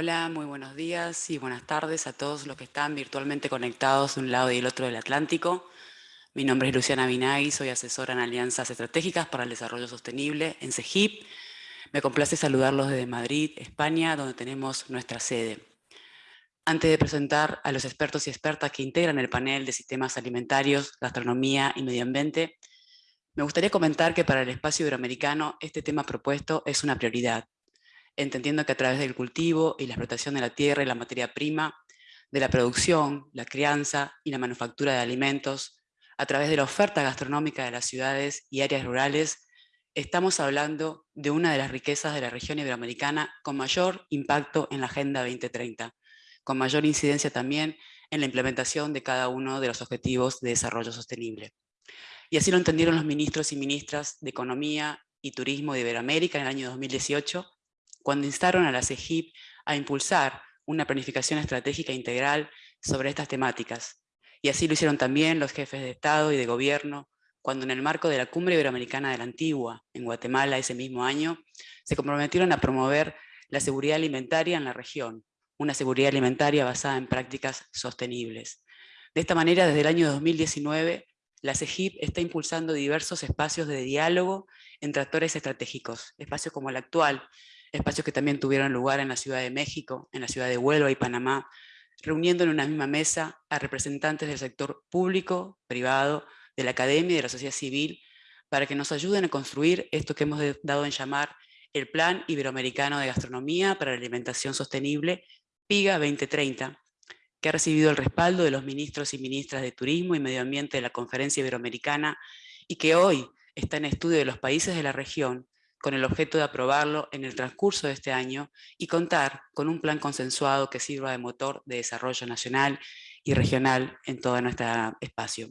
Hola, muy buenos días y buenas tardes a todos los que están virtualmente conectados de un lado y del otro del Atlántico. Mi nombre es Luciana Binagui, soy asesora en alianzas estratégicas para el desarrollo sostenible en CEGIP. Me complace saludarlos desde Madrid, España, donde tenemos nuestra sede. Antes de presentar a los expertos y expertas que integran el panel de sistemas alimentarios, gastronomía y medio ambiente, me gustaría comentar que para el espacio iberoamericano este tema propuesto es una prioridad, entendiendo que a través del cultivo y la explotación de la tierra y la materia prima, de la producción, la crianza y la manufactura de alimentos, a través de la oferta gastronómica de las ciudades y áreas rurales, estamos hablando de una de las riquezas de la región iberoamericana con mayor impacto en la Agenda 2030, con mayor incidencia también en la implementación de cada uno de los objetivos de desarrollo sostenible. Y así lo entendieron los ministros y ministras de Economía y Turismo de Iberoamérica en el año 2018, cuando instaron a la CEGIP a impulsar una planificación estratégica integral sobre estas temáticas. Y así lo hicieron también los jefes de Estado y de Gobierno, cuando en el marco de la Cumbre Iberoamericana de la Antigua, en Guatemala ese mismo año, se comprometieron a promover la seguridad alimentaria en la región, una seguridad alimentaria basada en prácticas sostenibles. De esta manera, desde el año 2019, la CEGIP está impulsando diversos espacios de diálogo entre actores estratégicos, espacios como el actual, espacios que también tuvieron lugar en la Ciudad de México, en la Ciudad de Huelva y Panamá, reuniendo en una misma mesa a representantes del sector público, privado, de la academia y de la sociedad civil, para que nos ayuden a construir esto que hemos dado en llamar el Plan Iberoamericano de Gastronomía para la Alimentación Sostenible, PIGA 2030, que ha recibido el respaldo de los ministros y ministras de Turismo y Medio Ambiente de la Conferencia Iberoamericana y que hoy está en estudio de los países de la región con el objeto de aprobarlo en el transcurso de este año y contar con un plan consensuado que sirva de motor de desarrollo nacional y regional en todo nuestro espacio.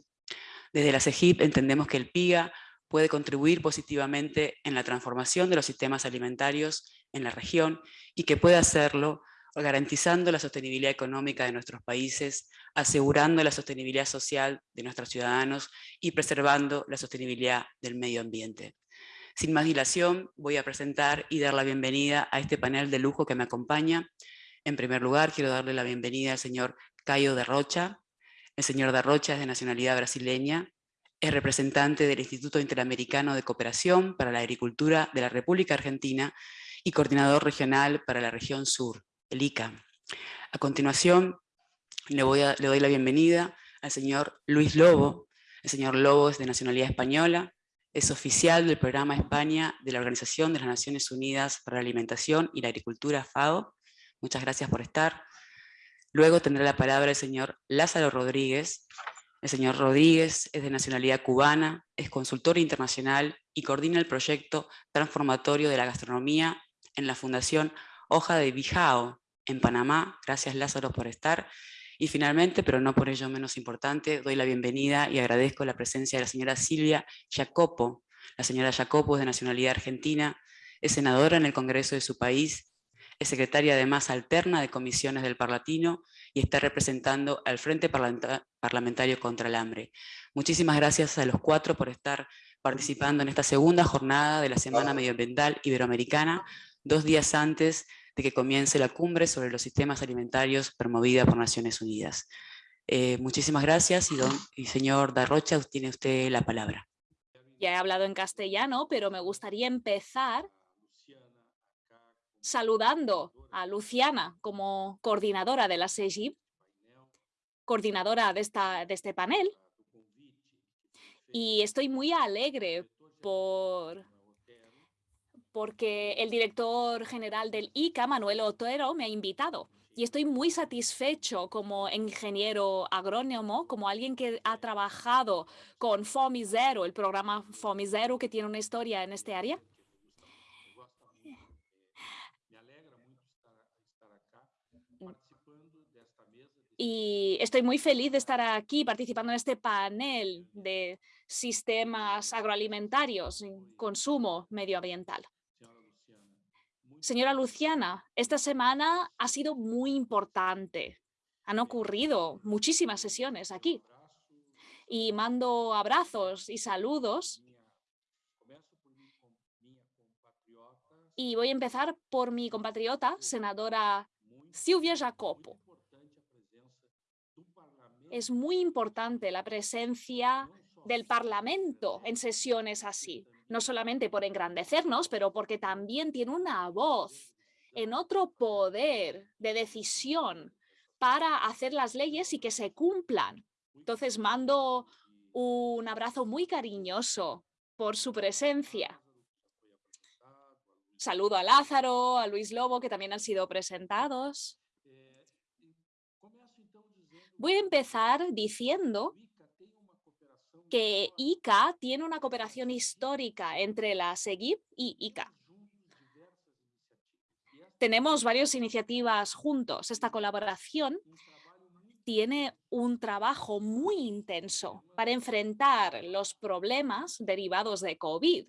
Desde la CEGIP entendemos que el PIGA puede contribuir positivamente en la transformación de los sistemas alimentarios en la región y que puede hacerlo garantizando la sostenibilidad económica de nuestros países, asegurando la sostenibilidad social de nuestros ciudadanos y preservando la sostenibilidad del medio ambiente. Sin más dilación, voy a presentar y dar la bienvenida a este panel de lujo que me acompaña. En primer lugar, quiero darle la bienvenida al señor Caio de Rocha. El señor de Rocha es de nacionalidad brasileña, es representante del Instituto Interamericano de Cooperación para la Agricultura de la República Argentina y coordinador regional para la región sur, el ICA. A continuación, le, le doy la bienvenida al señor Luis Lobo. El señor Lobo es de nacionalidad española, es oficial del programa España de la Organización de las Naciones Unidas para la Alimentación y la Agricultura, FAO. Muchas gracias por estar. Luego tendrá la palabra el señor Lázaro Rodríguez. El señor Rodríguez es de nacionalidad cubana, es consultor internacional y coordina el proyecto transformatorio de la gastronomía en la Fundación Hoja de Bijao, en Panamá. Gracias Lázaro por estar. Y finalmente, pero no por ello menos importante, doy la bienvenida y agradezco la presencia de la señora Silvia Jacopo. La señora Jacopo es de nacionalidad argentina, es senadora en el Congreso de su país, es secretaria además alterna de comisiones del Parlatino y está representando al Frente Parlamentario contra el Hambre. Muchísimas gracias a los cuatro por estar participando en esta segunda jornada de la Semana Medioambiental Iberoamericana, dos días antes de que comience la cumbre sobre los sistemas alimentarios promovida por Naciones Unidas. Eh, muchísimas gracias y, don, y señor Darrocha, tiene usted la palabra. Ya he hablado en castellano, pero me gustaría empezar saludando a Luciana como coordinadora de la SEGIP, coordinadora de, esta, de este panel. Y estoy muy alegre por porque el director general del ICA, Manuel Otero, me ha invitado. Y estoy muy satisfecho como ingeniero agrónomo, como alguien que ha trabajado con FOMI Zero, el programa FOMI Zero, que tiene una historia en este área. Y estoy muy feliz de estar aquí participando en este panel de sistemas agroalimentarios consumo medioambiental. Señora Luciana, esta semana ha sido muy importante. Han ocurrido muchísimas sesiones aquí. Y mando abrazos y saludos. Y voy a empezar por mi compatriota, senadora Silvia Jacopo. Es muy importante la presencia del Parlamento en sesiones así, no solamente por engrandecernos, pero porque también tiene una voz en otro poder de decisión para hacer las leyes y que se cumplan. Entonces mando un abrazo muy cariñoso por su presencia. Saludo a Lázaro, a Luis Lobo, que también han sido presentados. Voy a empezar diciendo que ICA tiene una cooperación histórica entre la SEGIP y ICA. Tenemos varias iniciativas juntos. Esta colaboración tiene un trabajo muy intenso para enfrentar los problemas derivados de COVID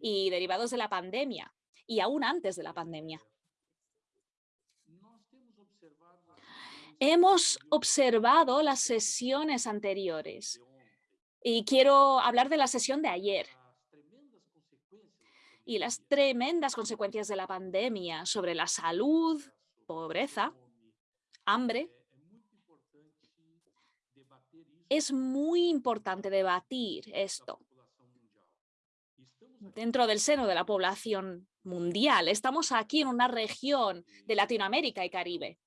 y derivados de la pandemia y aún antes de la pandemia. Hemos observado las sesiones anteriores y quiero hablar de la sesión de ayer y las tremendas consecuencias de la pandemia sobre la salud, pobreza, hambre. Es muy importante debatir esto dentro del seno de la población mundial. Estamos aquí en una región de Latinoamérica y Caribe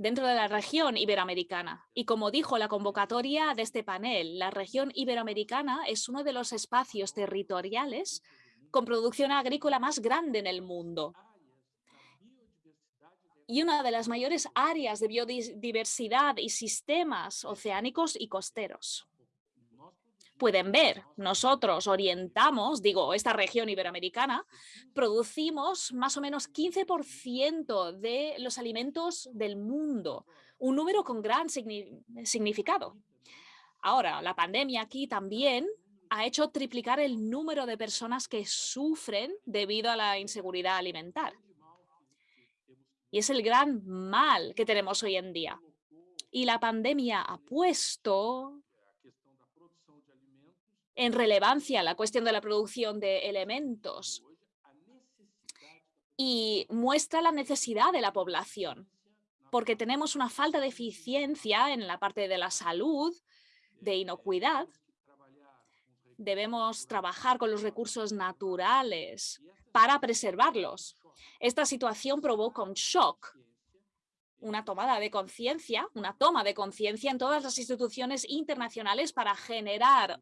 dentro de la región iberoamericana. Y como dijo la convocatoria de este panel, la región iberoamericana es uno de los espacios territoriales con producción agrícola más grande en el mundo y una de las mayores áreas de biodiversidad y sistemas oceánicos y costeros pueden ver, nosotros orientamos, digo, esta región iberoamericana, producimos más o menos 15% de los alimentos del mundo, un número con gran significado. Ahora, la pandemia aquí también ha hecho triplicar el número de personas que sufren debido a la inseguridad alimentar. Y es el gran mal que tenemos hoy en día. Y la pandemia ha puesto en relevancia la cuestión de la producción de elementos y muestra la necesidad de la población, porque tenemos una falta de eficiencia en la parte de la salud, de inocuidad. Debemos trabajar con los recursos naturales para preservarlos. Esta situación provoca un shock, una tomada de conciencia, una toma de conciencia en todas las instituciones internacionales para generar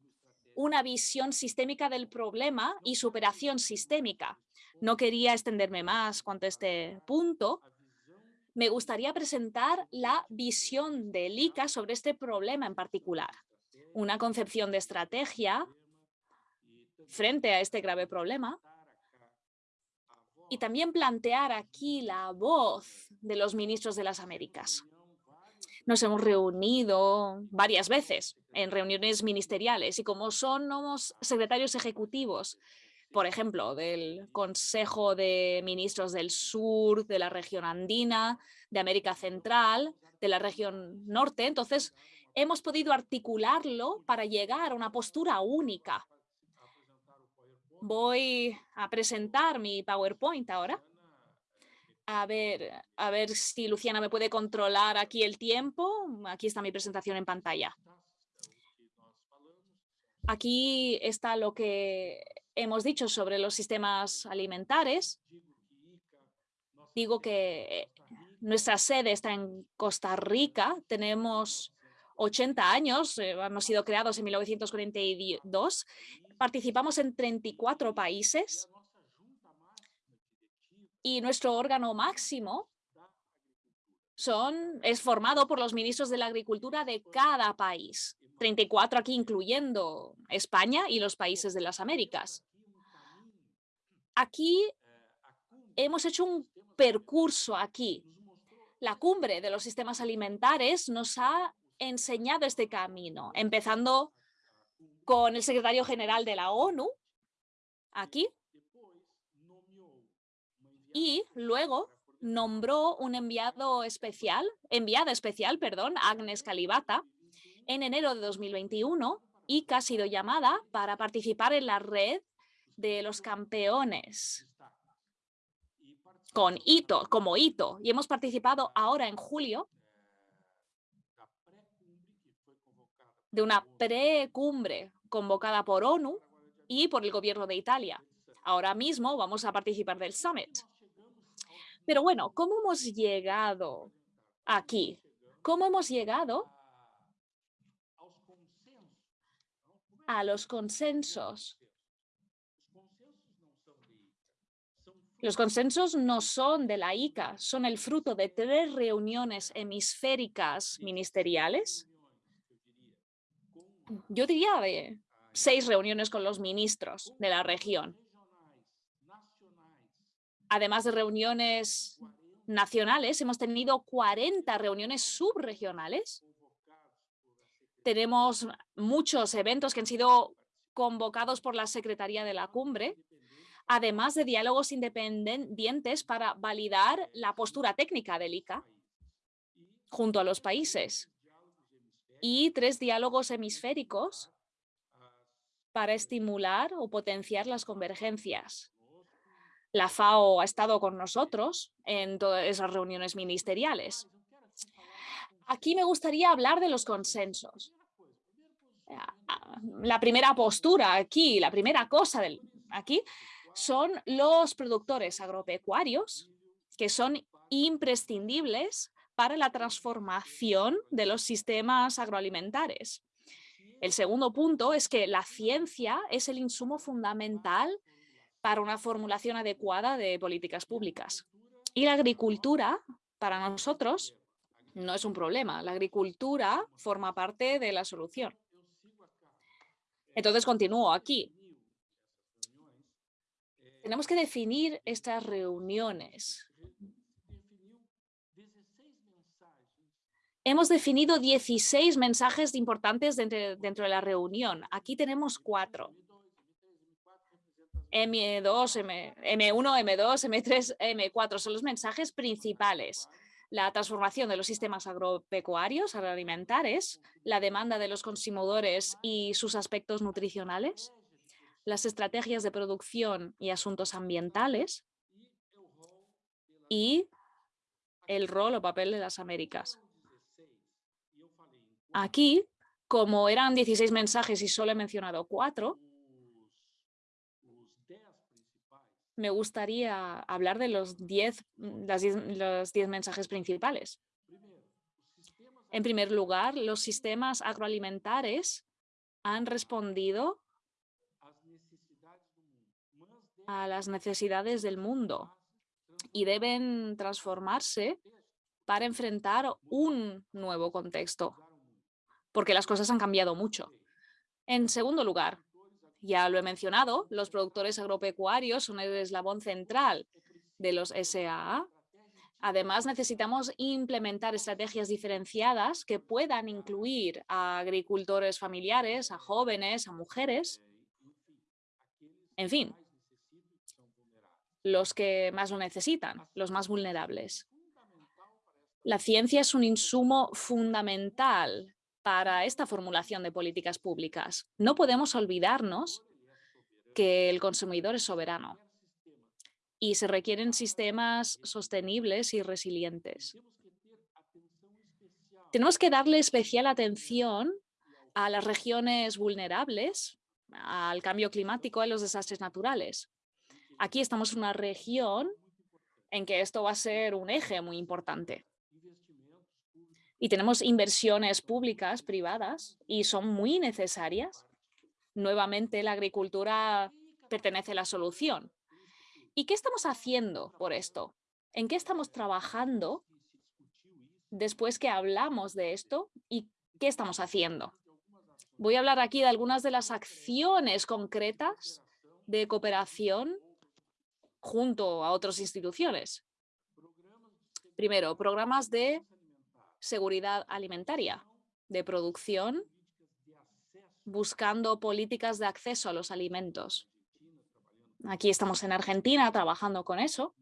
una visión sistémica del problema y superación sistémica. No quería extenderme más cuanto a este punto. Me gustaría presentar la visión del ICA sobre este problema en particular. Una concepción de estrategia frente a este grave problema y también plantear aquí la voz de los ministros de las Américas. Nos hemos reunido varias veces en reuniones ministeriales y como somos secretarios ejecutivos, por ejemplo, del Consejo de Ministros del Sur, de la región andina, de América Central, de la región norte, entonces hemos podido articularlo para llegar a una postura única. Voy a presentar mi PowerPoint ahora. A ver, a ver si Luciana me puede controlar aquí el tiempo. Aquí está mi presentación en pantalla. Aquí está lo que hemos dicho sobre los sistemas alimentares. Digo que nuestra sede está en Costa Rica. Tenemos 80 años, eh, hemos sido creados en 1942. Participamos en 34 países y nuestro órgano máximo son, es formado por los ministros de la agricultura de cada país. 34 aquí incluyendo España y los países de las Américas. Aquí hemos hecho un percurso aquí. La cumbre de los sistemas alimentares nos ha enseñado este camino, empezando con el secretario general de la ONU, aquí, y luego nombró un enviado especial, enviada especial, perdón, Agnes Calibata, en enero de 2021 y que ha sido llamada para participar en la red de los campeones. con hito, como hito, y hemos participado ahora en julio de una precumbre convocada por ONU y por el gobierno de Italia. Ahora mismo vamos a participar del summit. Pero bueno, ¿cómo hemos llegado aquí? ¿Cómo hemos llegado a los consensos? Los consensos no son de la ICA, son el fruto de tres reuniones hemisféricas ministeriales. Yo diría de seis reuniones con los ministros de la región. Además de reuniones nacionales, hemos tenido 40 reuniones subregionales. Tenemos muchos eventos que han sido convocados por la Secretaría de la Cumbre, además de diálogos independientes para validar la postura técnica del ICA junto a los países y tres diálogos hemisféricos para estimular o potenciar las convergencias. La FAO ha estado con nosotros en todas esas reuniones ministeriales. Aquí me gustaría hablar de los consensos. La primera postura aquí, la primera cosa del, aquí, son los productores agropecuarios, que son imprescindibles para la transformación de los sistemas agroalimentarios. El segundo punto es que la ciencia es el insumo fundamental para una formulación adecuada de políticas públicas. Y la agricultura, para nosotros, no es un problema. La agricultura forma parte de la solución. Entonces continúo aquí. Tenemos que definir estas reuniones. Hemos definido 16 mensajes importantes dentro, dentro de la reunión. Aquí tenemos cuatro. M2, M, M1, M2, M3, M4 son los mensajes principales. La transformación de los sistemas agropecuarios, agroalimentarios, la demanda de los consumidores y sus aspectos nutricionales, las estrategias de producción y asuntos ambientales y el rol o papel de las Américas. Aquí, como eran 16 mensajes y solo he mencionado cuatro, me gustaría hablar de los 10, mm, los 10 mensajes principales. En primer lugar, los sistemas agroalimentarios han respondido a las necesidades del mundo y deben transformarse para enfrentar un nuevo contexto, porque las cosas han cambiado mucho. En segundo lugar, ya lo he mencionado, los productores agropecuarios son el eslabón central de los SAA. Además, necesitamos implementar estrategias diferenciadas que puedan incluir a agricultores familiares, a jóvenes, a mujeres, en fin, los que más lo necesitan, los más vulnerables. La ciencia es un insumo fundamental para esta formulación de políticas públicas. No podemos olvidarnos que el consumidor es soberano y se requieren sistemas sostenibles y resilientes. Tenemos que darle especial atención a las regiones vulnerables, al cambio climático a los desastres naturales. Aquí estamos en una región en que esto va a ser un eje muy importante y tenemos inversiones públicas, privadas, y son muy necesarias. Nuevamente, la agricultura pertenece a la solución. ¿Y qué estamos haciendo por esto? ¿En qué estamos trabajando después que hablamos de esto y qué estamos haciendo? Voy a hablar aquí de algunas de las acciones concretas de cooperación junto a otras instituciones. Primero, programas de seguridad alimentaria, de producción, buscando políticas de acceso a los alimentos. Aquí estamos en Argentina trabajando con eso.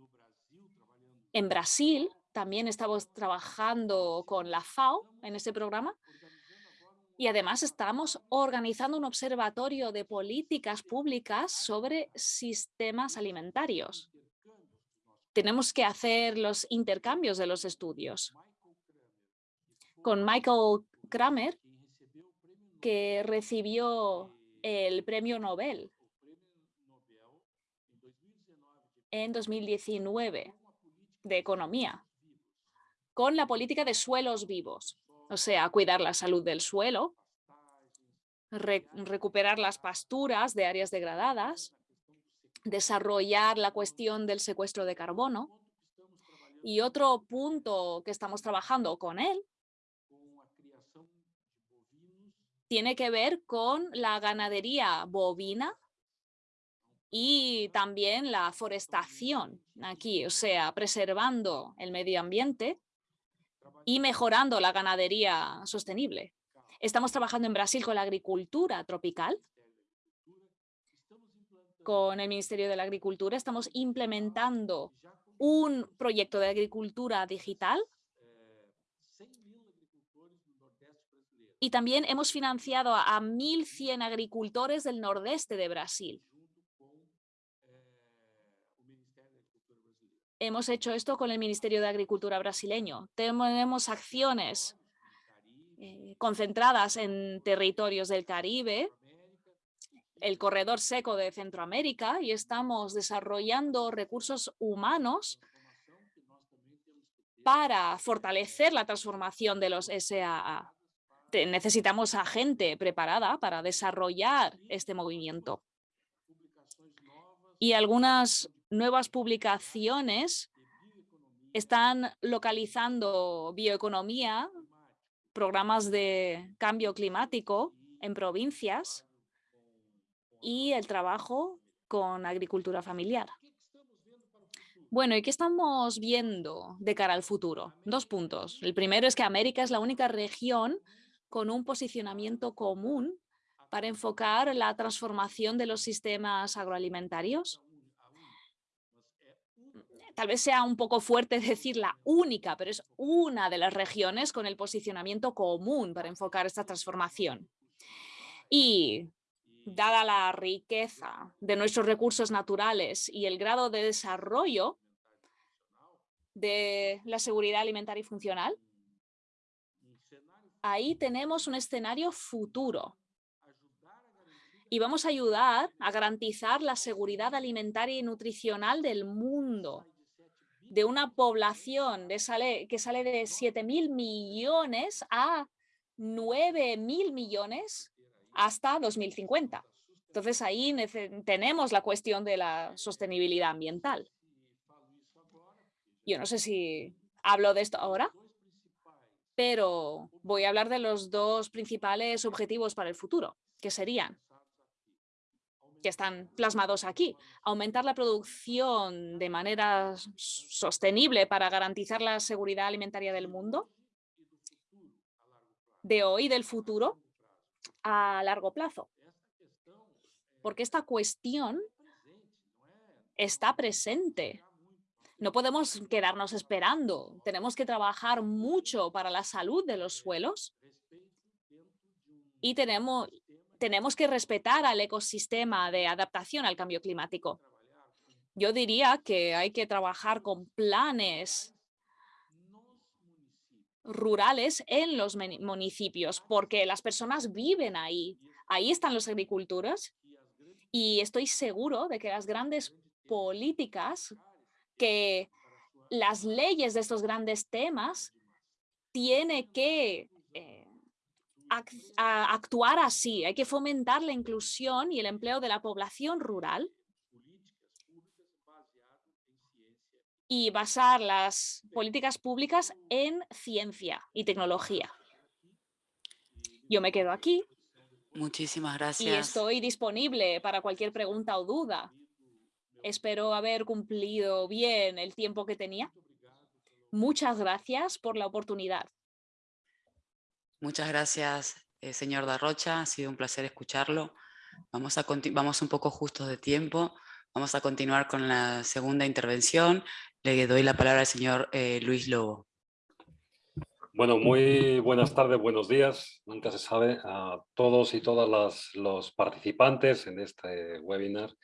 En Brasil también estamos trabajando con la FAO en ese programa. Y además estamos organizando un observatorio de políticas públicas sobre sistemas alimentarios tenemos que hacer los intercambios de los estudios. Con Michael Kramer, que recibió el premio Nobel. en 2019 de Economía, con la política de suelos vivos, o sea, cuidar la salud del suelo, recuperar las pasturas de áreas degradadas, desarrollar la cuestión del secuestro de carbono. Y otro punto que estamos trabajando con él tiene que ver con la ganadería bovina y también la forestación aquí, o sea, preservando el medio ambiente y mejorando la ganadería sostenible. Estamos trabajando en Brasil con la agricultura tropical. Con el Ministerio de la Agricultura estamos implementando un proyecto de agricultura digital y también hemos financiado a 1.100 agricultores del nordeste de Brasil. Hemos hecho esto con el Ministerio de Agricultura brasileño. Tenemos acciones eh, concentradas en territorios del Caribe, el corredor seco de Centroamérica y estamos desarrollando recursos humanos para fortalecer la transformación de los SAA. Necesitamos a gente preparada para desarrollar este movimiento. Y algunas nuevas publicaciones están localizando bioeconomía programas de cambio climático en provincias y el trabajo con agricultura familiar. Bueno, ¿y qué estamos viendo de cara al futuro? Dos puntos. El primero es que América es la única región con un posicionamiento común para enfocar la transformación de los sistemas agroalimentarios tal vez sea un poco fuerte decir la única, pero es una de las regiones con el posicionamiento común para enfocar esta transformación. Y dada la riqueza de nuestros recursos naturales y el grado de desarrollo de la seguridad alimentaria y funcional, ahí tenemos un escenario futuro. Y vamos a ayudar a garantizar la seguridad alimentaria y nutricional del mundo. De una población de sale, que sale de 7 mil millones a 9 mil millones hasta 2050. Entonces ahí tenemos la cuestión de la sostenibilidad ambiental. Yo no sé si hablo de esto ahora, pero voy a hablar de los dos principales objetivos para el futuro, que serían que están plasmados aquí. Aumentar la producción de manera sostenible para garantizar la seguridad alimentaria del mundo, de hoy y del futuro, a largo plazo. Porque esta cuestión está presente. No podemos quedarnos esperando. Tenemos que trabajar mucho para la salud de los suelos y tenemos, tenemos que respetar al ecosistema de adaptación al cambio climático. Yo diría que hay que trabajar con planes rurales en los municipios, porque las personas viven ahí. Ahí están los agricultores y estoy seguro de que las grandes políticas, que las leyes de estos grandes temas, tiene que actuar así. Hay que fomentar la inclusión y el empleo de la población rural y basar las políticas públicas en ciencia y tecnología. Yo me quedo aquí. Muchísimas gracias. Y estoy disponible para cualquier pregunta o duda. Espero haber cumplido bien el tiempo que tenía. Muchas gracias por la oportunidad. Muchas gracias, eh, señor Darrocha. Ha sido un placer escucharlo. Vamos, a vamos un poco justos de tiempo. Vamos a continuar con la segunda intervención. Le doy la palabra al señor eh, Luis Lobo. Bueno, muy buenas tardes, buenos días. Nunca se sabe a todos y todas las, los participantes en este webinar,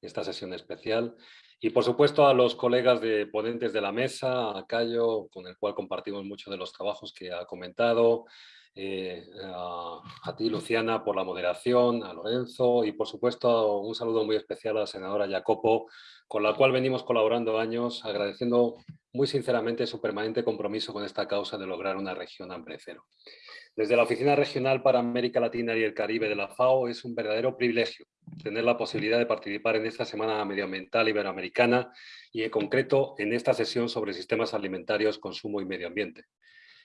esta sesión especial. Y por supuesto a los colegas de ponentes de la mesa, a Cayo, con el cual compartimos muchos de los trabajos que ha comentado, eh, a, ti Luciana por la moderación, a Lorenzo y por supuesto un saludo muy especial a la senadora Jacopo, con la cual venimos colaborando años, agradeciendo muy sinceramente su permanente compromiso con esta causa de lograr una región hambre cero. Desde la Oficina Regional para América Latina y el Caribe de la FAO es un verdadero privilegio tener la posibilidad de participar en esta Semana Medioambiental Iberoamericana y en concreto en esta sesión sobre sistemas alimentarios, consumo y medio ambiente.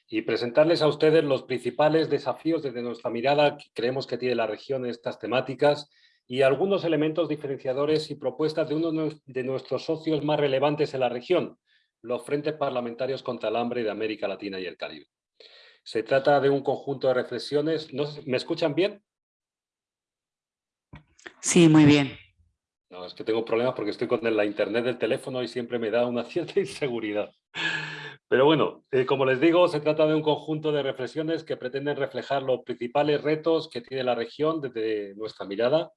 Y presentarles a ustedes los principales desafíos desde nuestra mirada que creemos que tiene la región en estas temáticas y algunos elementos diferenciadores y propuestas de uno de nuestros socios más relevantes en la región, los Frentes Parlamentarios contra el Hambre de América Latina y el Caribe. Se trata de un conjunto de reflexiones. ¿Me escuchan bien? Sí, muy bien. No, es que tengo problemas porque estoy con la internet del teléfono y siempre me da una cierta inseguridad. Pero bueno, eh, como les digo, se trata de un conjunto de reflexiones que pretenden reflejar los principales retos que tiene la región desde nuestra mirada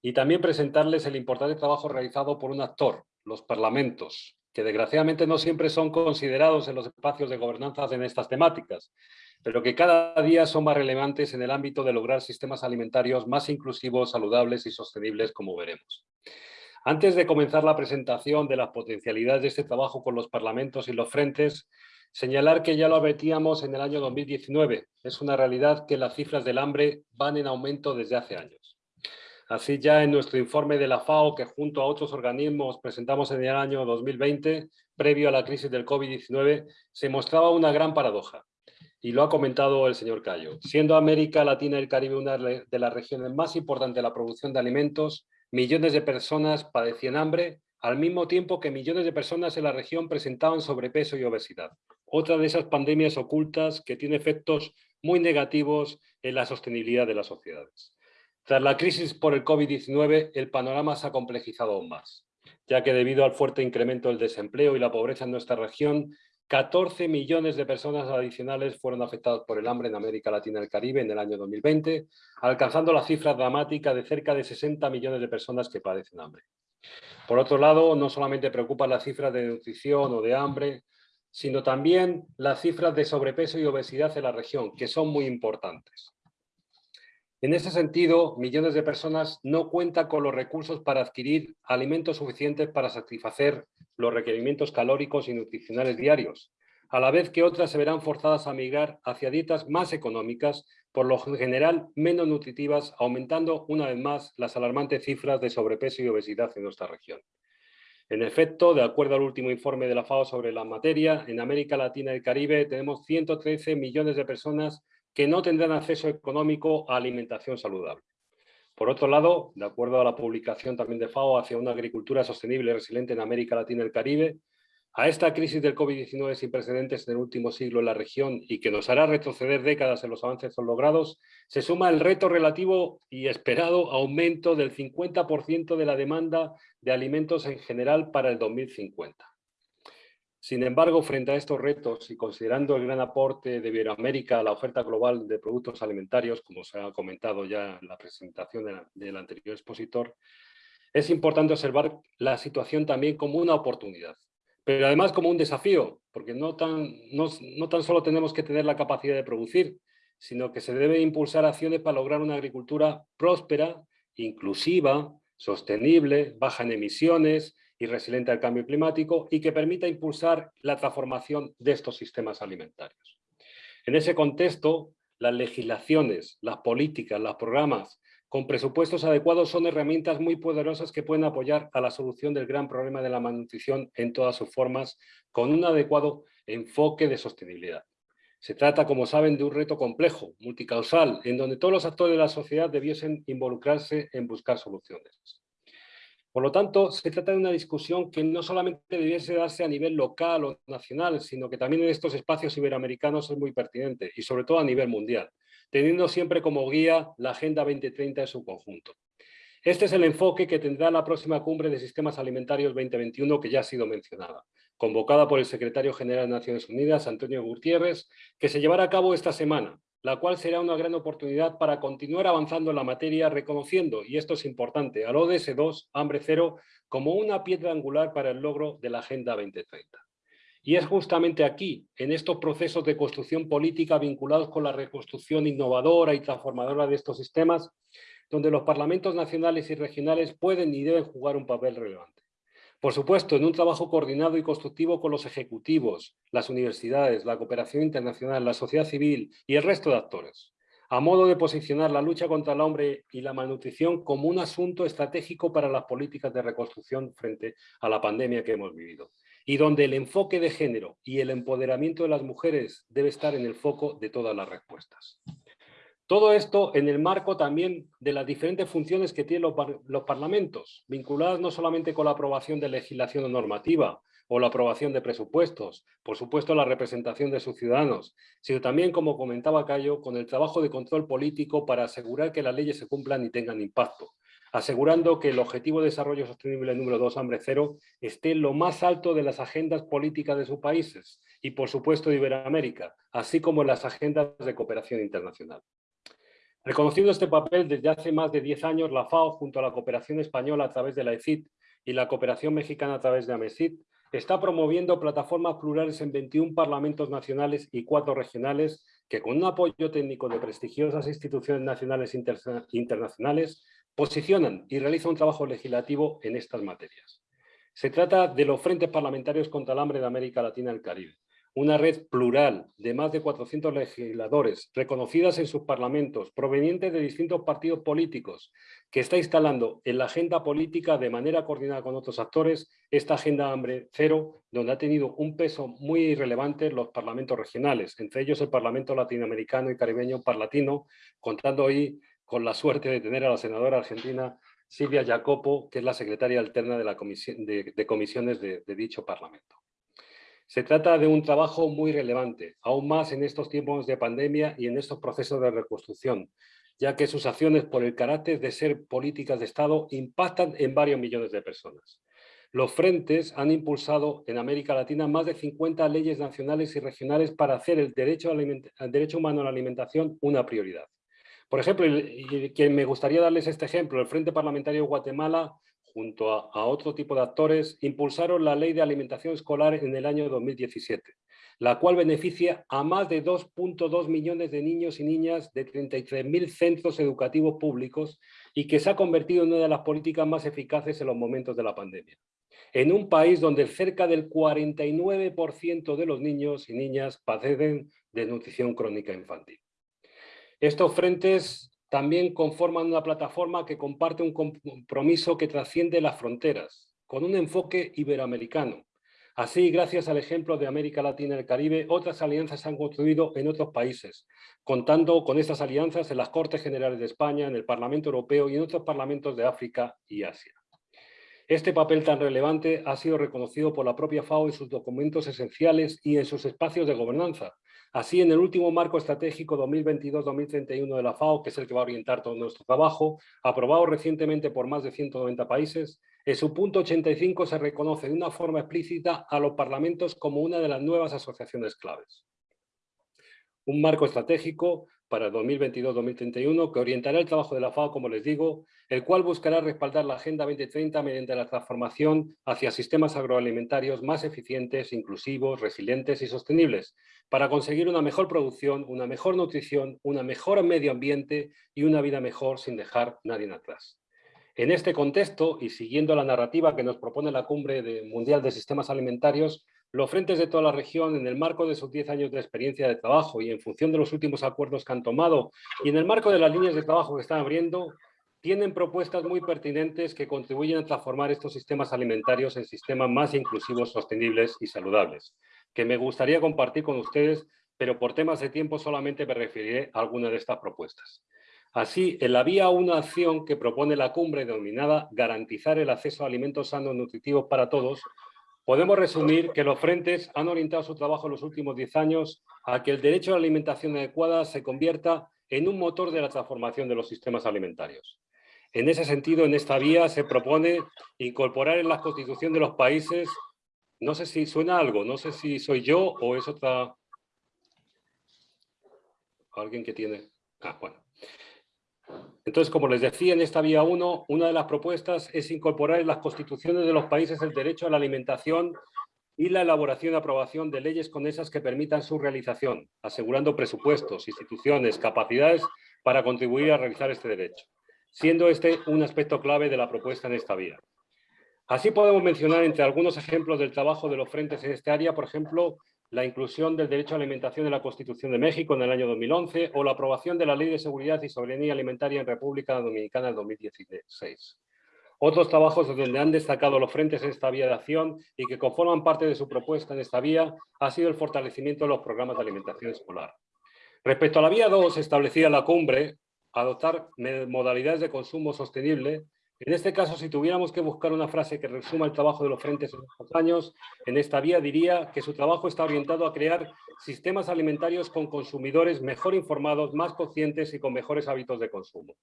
y también presentarles el importante trabajo realizado por un actor, los parlamentos, que desgraciadamente no siempre son considerados en los espacios de gobernanza en estas temáticas, pero que cada día son más relevantes en el ámbito de lograr sistemas alimentarios más inclusivos, saludables y sostenibles, como veremos. Antes de comenzar la presentación de las potencialidades de este trabajo con los parlamentos y los frentes, señalar que ya lo advertíamos en el año 2019. Es una realidad que las cifras del hambre van en aumento desde hace años. Así ya en nuestro informe de la FAO, que junto a otros organismos presentamos en el año 2020, previo a la crisis del COVID-19, se mostraba una gran paradoja y lo ha comentado el señor Cayo. Siendo América Latina y el Caribe una de las regiones más importantes de la producción de alimentos, millones de personas padecían hambre, al mismo tiempo que millones de personas en la región presentaban sobrepeso y obesidad. Otra de esas pandemias ocultas que tiene efectos muy negativos en la sostenibilidad de las sociedades. Tras la crisis por el COVID-19, el panorama se ha complejizado aún más, ya que debido al fuerte incremento del desempleo y la pobreza en nuestra región, 14 millones de personas adicionales fueron afectadas por el hambre en América Latina y el Caribe en el año 2020, alcanzando la cifra dramática de cerca de 60 millones de personas que padecen hambre. Por otro lado, no solamente preocupan las cifras de nutrición o de hambre, sino también las cifras de sobrepeso y obesidad en la región, que son muy importantes. En ese sentido, millones de personas no cuentan con los recursos para adquirir alimentos suficientes para satisfacer los requerimientos calóricos y nutricionales diarios, a la vez que otras se verán forzadas a migrar hacia dietas más económicas, por lo general menos nutritivas, aumentando una vez más las alarmantes cifras de sobrepeso y obesidad en nuestra región. En efecto, de acuerdo al último informe de la FAO sobre la materia, en América Latina y el Caribe tenemos 113 millones de personas que no tendrán acceso económico a alimentación saludable. Por otro lado, de acuerdo a la publicación también de FAO hacia una agricultura sostenible y resiliente en América Latina y el Caribe, a esta crisis del COVID-19 sin precedentes en el último siglo en la región y que nos hará retroceder décadas en los avances logrados, se suma el reto relativo y esperado aumento del 50% de la demanda de alimentos en general para el 2050. Sin embargo, frente a estos retos y considerando el gran aporte de Iberoamérica a la oferta global de productos alimentarios, como se ha comentado ya en la presentación del anterior expositor, es importante observar la situación también como una oportunidad, pero además como un desafío, porque no tan, no, no tan solo tenemos que tener la capacidad de producir, sino que se debe impulsar acciones para lograr una agricultura próspera, inclusiva, sostenible, baja en emisiones, y resiliente al cambio climático y que permita impulsar la transformación de estos sistemas alimentarios. En ese contexto, las legislaciones, las políticas, los programas con presupuestos adecuados son herramientas muy poderosas que pueden apoyar a la solución del gran problema de la malnutrición en todas sus formas con un adecuado enfoque de sostenibilidad. Se trata, como saben, de un reto complejo, multicausal, en donde todos los actores de la sociedad debiesen involucrarse en buscar soluciones. Por lo tanto, se trata de una discusión que no solamente debiese darse a nivel local o nacional, sino que también en estos espacios iberoamericanos es muy pertinente y sobre todo a nivel mundial, teniendo siempre como guía la Agenda 2030 en su conjunto. Este es el enfoque que tendrá la próxima cumbre de sistemas alimentarios 2021 que ya ha sido mencionada, convocada por el secretario general de Naciones Unidas, Antonio Gutiérrez, que se llevará a cabo esta semana la cual será una gran oportunidad para continuar avanzando en la materia, reconociendo, y esto es importante, al ODS 2, Hambre Cero, como una piedra angular para el logro de la Agenda 2030. Y es justamente aquí, en estos procesos de construcción política vinculados con la reconstrucción innovadora y transformadora de estos sistemas, donde los parlamentos nacionales y regionales pueden y deben jugar un papel relevante. Por supuesto, en un trabajo coordinado y constructivo con los ejecutivos, las universidades, la cooperación internacional, la sociedad civil y el resto de actores, a modo de posicionar la lucha contra el hambre y la malnutrición como un asunto estratégico para las políticas de reconstrucción frente a la pandemia que hemos vivido y donde el enfoque de género y el empoderamiento de las mujeres debe estar en el foco de todas las respuestas. Todo esto en el marco también de las diferentes funciones que tienen los, parlamentos, vinculadas no solamente con la aprobación de legislación normativa o la aprobación de presupuestos, por supuesto la representación de sus ciudadanos, sino también, como comentaba Cayo, con el trabajo de control político para asegurar que las leyes se cumplan y tengan impacto, asegurando que el Objetivo de Desarrollo Sostenible número 2, hambre cero, esté lo más alto de las agendas políticas de sus países y, por supuesto, de Iberoamérica, así como en las agendas de cooperación internacional. Reconociendo este papel desde hace más de 10 años, la FAO, junto a la cooperación española a través de la ECIT y la cooperación mexicana a través de AMESIT, está promoviendo plataformas plurales en 21 parlamentos nacionales y 4 regionales que con un apoyo técnico de prestigiosas instituciones nacionales e internacionales posicionan y realizan un trabajo legislativo en estas materias. Se trata de los Frentes Parlamentarios contra el Hambre de América Latina y el Caribe, una red plural de más de 400 legisladores reconocidas en sus parlamentos, provenientes de distintos partidos políticos, que está instalando en la agenda política de manera coordinada con otros actores esta agenda hambre cero, donde ha tenido un peso muy relevante los parlamentos regionales, entre ellos el Parlamento Latinoamericano y Caribeño Parlatino, contando hoy con la suerte de tener a la senadora argentina Silvia Jacopo, que es la secretaria alterna de, la comisión, de, comisiones de, de dicho Parlamento. Se trata de un trabajo muy relevante, aún más en estos tiempos de pandemia y en estos procesos de reconstrucción, ya que sus acciones por el carácter de ser políticas de Estado impactan en varios millones de personas. Los frentes han impulsado en América Latina más de 50 leyes nacionales y regionales para hacer el derecho, al derecho humano a la alimentación una prioridad. Por ejemplo, que me gustaría darles este ejemplo, el Frente Parlamentario de Guatemala, junto a, otro tipo de actores, impulsaron la Ley de Alimentación Escolar en el año 2017, la cual beneficia a más de 2.2 millones de niños y niñas de 33.000 centros educativos públicos y que se ha convertido en una de las políticas más eficaces en los momentos de la pandemia. En un país donde cerca del 49% de los niños y niñas padecen de nutrición crónica infantil. Estos frentes también conforman una plataforma que comparte un compromiso que trasciende las fronteras, con un enfoque iberoamericano. Así, gracias al ejemplo de América Latina y el Caribe, otras alianzas se han construido en otros países, contando con estas alianzas en las Cortes Generales de España, en el Parlamento Europeo y en otros parlamentos de África y Asia. Este papel tan relevante ha sido reconocido por la propia FAO en sus documentos esenciales y en sus espacios de gobernanza, Así, en el último marco estratégico 2022-2031 de la FAO, que es el que va a orientar todo nuestro trabajo, aprobado recientemente por más de 190 países, en su punto 85 se reconoce de una forma explícita a los parlamentos como una de las nuevas asociaciones claves. Un marco estratégico para 2022-2031 que orientará el trabajo de la FAO, como les digo, el cual buscará respaldar la Agenda 2030 mediante la transformación hacia sistemas agroalimentarios más eficientes, inclusivos, resilientes y sostenibles, para conseguir una mejor producción, una mejor nutrición, una mejor medio ambiente y una vida mejor sin dejar nadie atrás. En este contexto, y siguiendo la narrativa que nos propone la Cumbre Mundial de Sistemas Alimentarios, los frentes de toda la región, en el marco de sus 10 años de experiencia de trabajo y en función de los últimos acuerdos que han tomado y en el marco de las líneas de trabajo que están abriendo, tienen propuestas muy pertinentes que contribuyen a transformar estos sistemas alimentarios en sistemas más inclusivos, sostenibles y saludables que me gustaría compartir con ustedes, pero por temas de tiempo solamente me referiré a alguna de estas propuestas. Así, en la vía una acción que propone la cumbre denominada garantizar el acceso a alimentos sanos y nutritivos para todos, podemos resumir que los frentes han orientado su trabajo en los últimos 10 años a que el derecho a la alimentación adecuada se convierta en un motor de la transformación de los sistemas alimentarios. En ese sentido, en esta vía se propone incorporar en la constitución de los países no sé si suena algo, no sé si soy yo o es otra... ¿Alguien que tiene? Ah, bueno. Entonces, como les decía, en esta vía 1, una de las propuestas es incorporar en las constituciones de los países el derecho a la alimentación y la elaboración y aprobación de leyes con esas que permitan su realización, asegurando presupuestos, instituciones, capacidades para contribuir a realizar este derecho, siendo este un aspecto clave de la propuesta en esta vía. Así podemos mencionar entre algunos ejemplos del trabajo de los frentes en este área, por ejemplo, la inclusión del derecho a alimentación en la Constitución de México en el año 2011 o la aprobación de la Ley de Seguridad y Soberanía Alimentaria en República Dominicana en 2016. Otros trabajos donde han destacado los frentes en esta vía de acción y que conforman parte de su propuesta en esta vía ha sido el fortalecimiento de los programas de alimentación escolar. Respecto a la vía 2, establecida la cumbre, adoptar modalidades de consumo sostenible en este caso, si tuviéramos que buscar una frase que resuma el trabajo de los frentes en estos años, en esta vía diría que su trabajo está orientado a crear sistemas alimentarios con consumidores mejor informados, más conscientes y con mejores hábitos de consumo.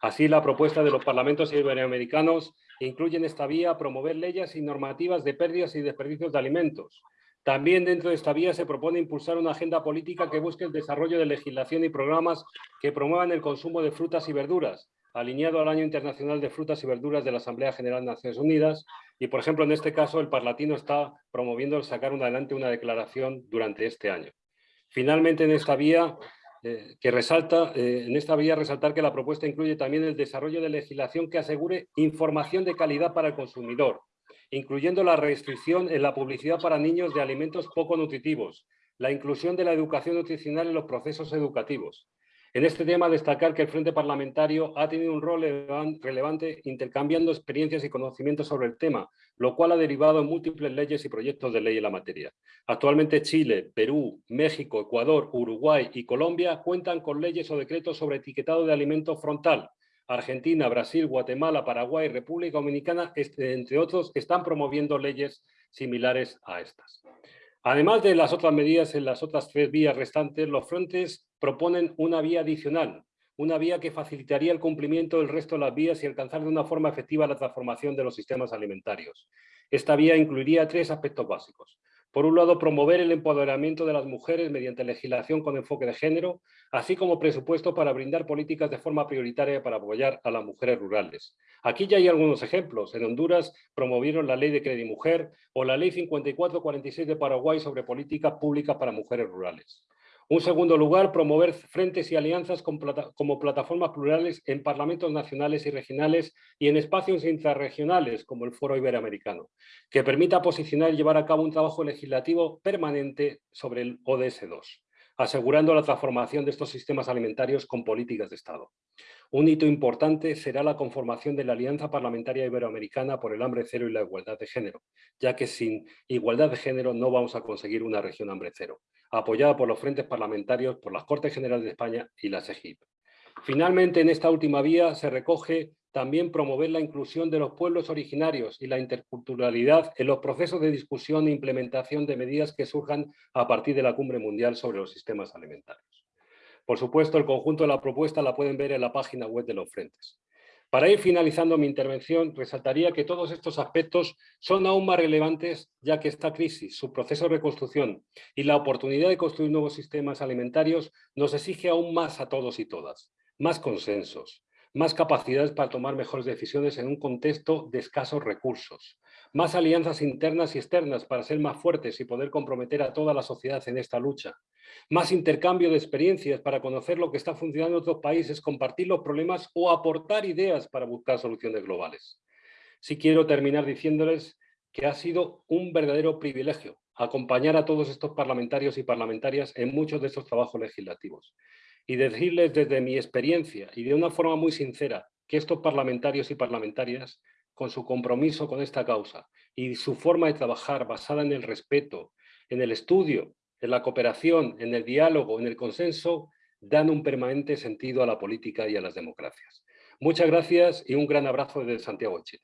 Así, la propuesta de los parlamentos iberoamericanos incluye en esta vía promover leyes y normativas de pérdidas y desperdicios de alimentos. También dentro de esta vía se propone impulsar una agenda política que busque el desarrollo de legislación y programas que promuevan el consumo de frutas y verduras, alineado al Año Internacional de Frutas y Verduras de la Asamblea General de Naciones Unidas y, por ejemplo, en este caso el Parlatino está promoviendo sacar adelante una declaración durante este año. Finalmente, en esta vía, eh, que resalta, eh, en esta vía resaltar que la propuesta incluye también el desarrollo de legislación que asegure información de calidad para el consumidor, incluyendo la restricción en la publicidad para niños de alimentos poco nutritivos, la inclusión de la educación nutricional en los procesos educativos, en este tema, destacar que el Frente Parlamentario ha tenido un rol relevante intercambiando experiencias y conocimientos sobre el tema, lo cual ha derivado en múltiples leyes y proyectos de ley en la materia. Actualmente Chile, Perú, México, Ecuador, Uruguay y Colombia cuentan con leyes o decretos sobre etiquetado de alimentos frontal. Argentina, Brasil, Guatemala, Paraguay, República Dominicana, este, entre otros, están promoviendo leyes similares a estas. Además de las otras medidas en las otras tres vías restantes, los frentes proponen una vía adicional, una vía que facilitaría el cumplimiento del resto de las vías y alcanzar de una forma efectiva la transformación de los sistemas alimentarios. Esta vía incluiría tres aspectos básicos. Por un lado, promover el empoderamiento de las mujeres mediante legislación con enfoque de género, así como presupuesto para brindar políticas de forma prioritaria para apoyar a las mujeres rurales. Aquí ya hay algunos ejemplos. En Honduras promovieron la Ley de Crédito Mujer o la Ley 5446 de Paraguay sobre políticas públicas para mujeres rurales. Un segundo lugar, promover frentes y alianzas como plataformas plurales en parlamentos nacionales y regionales y en espacios intrarregionales como el Foro Iberoamericano, que permita posicionar y llevar a cabo un trabajo legislativo permanente sobre el ODS 2 asegurando la transformación de estos sistemas alimentarios con políticas de Estado. Un hito importante será la conformación de la Alianza Parlamentaria Iberoamericana por el Hambre Cero y la Igualdad de Género, ya que sin igualdad de género no vamos a conseguir una región hambre cero, apoyada por los frentes parlamentarios, por las Cortes Generales de España y la SEGIP. Finalmente, en esta última vía se recoge también promover la inclusión de los pueblos originarios y la interculturalidad en los procesos de discusión e implementación de medidas que surjan a partir de la Cumbre Mundial sobre los Sistemas Alimentarios. Por supuesto, el conjunto de la propuesta la pueden ver en la página web de los frentes. Para ir finalizando mi intervención, resaltaría que todos estos aspectos son aún más relevantes ya que esta crisis, su proceso de reconstrucción y la oportunidad de construir nuevos sistemas alimentarios nos exige aún más a todos y todas, más consensos, más capacidades para tomar mejores decisiones en un contexto de escasos recursos, más alianzas internas y externas para ser más fuertes y poder comprometer a toda la sociedad en esta lucha, más intercambio de experiencias para conocer lo que está funcionando en otros países, compartir los problemas o aportar ideas para buscar soluciones globales. Sí quiero terminar diciéndoles que ha sido un verdadero privilegio acompañar a todos estos parlamentarios y parlamentarias en muchos de estos trabajos legislativos y decirles desde mi experiencia y de una forma muy sincera que estos parlamentarios y parlamentarias, con su compromiso con esta causa y su forma de trabajar basada en el respeto, en el estudio, en la cooperación, en el diálogo, en el consenso, dan un permanente sentido a la política y a las democracias. Muchas gracias y un gran abrazo desde Santiago de Chile.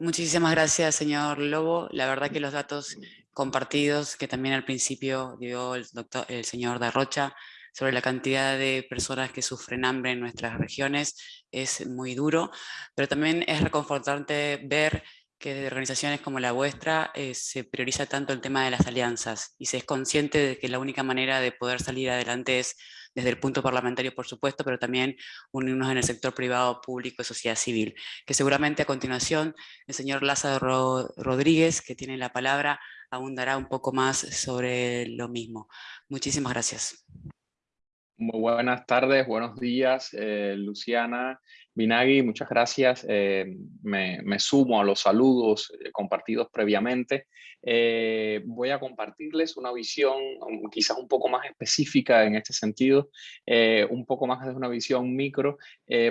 Muchísimas gracias, señor Lobo. La verdad que los datos compartidos, que también al principio dio el, doctor, el señor Darrocha, sobre la cantidad de personas que sufren hambre en nuestras regiones es muy duro, pero también es reconfortante ver que desde organizaciones como la vuestra eh, se prioriza tanto el tema de las alianzas y se es consciente de que la única manera de poder salir adelante es desde el punto parlamentario, por supuesto, pero también unirnos en el sector privado, público y sociedad civil. Que seguramente a continuación el señor Lázaro Rodríguez, que tiene la palabra, abundará un poco más sobre lo mismo. Muchísimas gracias. Muy buenas tardes, buenos días, eh, Luciana, Binagui, muchas gracias. Eh, me, sumo a los saludos eh, compartidos previamente. Eh, voy a compartirles una visión um, quizás un poco más específica en este sentido, un poco más de una visión micro,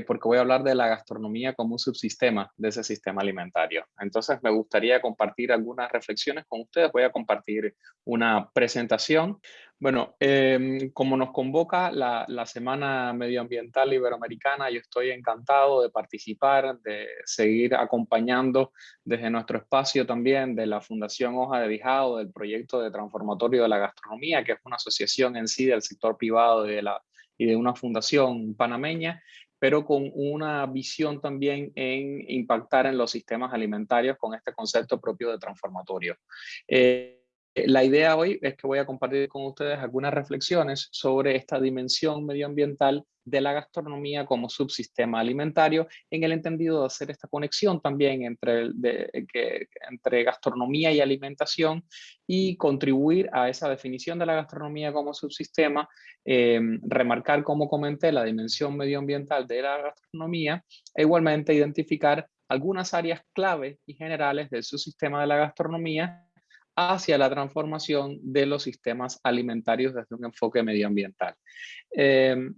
porque voy a hablar de la gastronomía como un subsistema de ese sistema alimentario. Entonces me gustaría compartir algunas reflexiones con ustedes. Voy a compartir una presentación. Bueno, em, como nos convoca la, la Semana Medioambiental Iberoamericana, yo estoy encantado de participar, de seguir acompañando desde nuestro espacio también de la Fundación Hoja de Bijao, del proyecto de transformatorio de la gastronomía, que es una asociación en sí del sector privado y de, la, y de una fundación panameña, pero con una visión también en impactar en los sistemas alimentarios con este concepto propio de transformatorio. Eh, la idea hoy es que voy a compartir con ustedes algunas reflexiones sobre esta dimensión medioambiental de la gastronomía como subsistema alimentario, en el entendido de hacer esta conexión también entre, entre gastronomía y alimentación y contribuir a esa definición de la gastronomía como subsistema, em, remarcar, como comenté, la dimensión medioambiental de la gastronomía e igualmente identificar algunas áreas clave y generales del subsistema de la gastronomía hacia la transformación de los sistemas alimentarios desde un enfoque medioambiental. Em,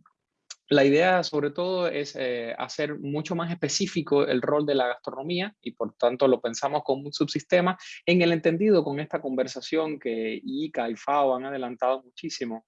la idea sobre todo es eh, hacer mucho más específico el rol de la gastronomía y por tanto lo pensamos como un subsistema en el entendido con esta conversación que ICA y FAO han adelantado muchísimo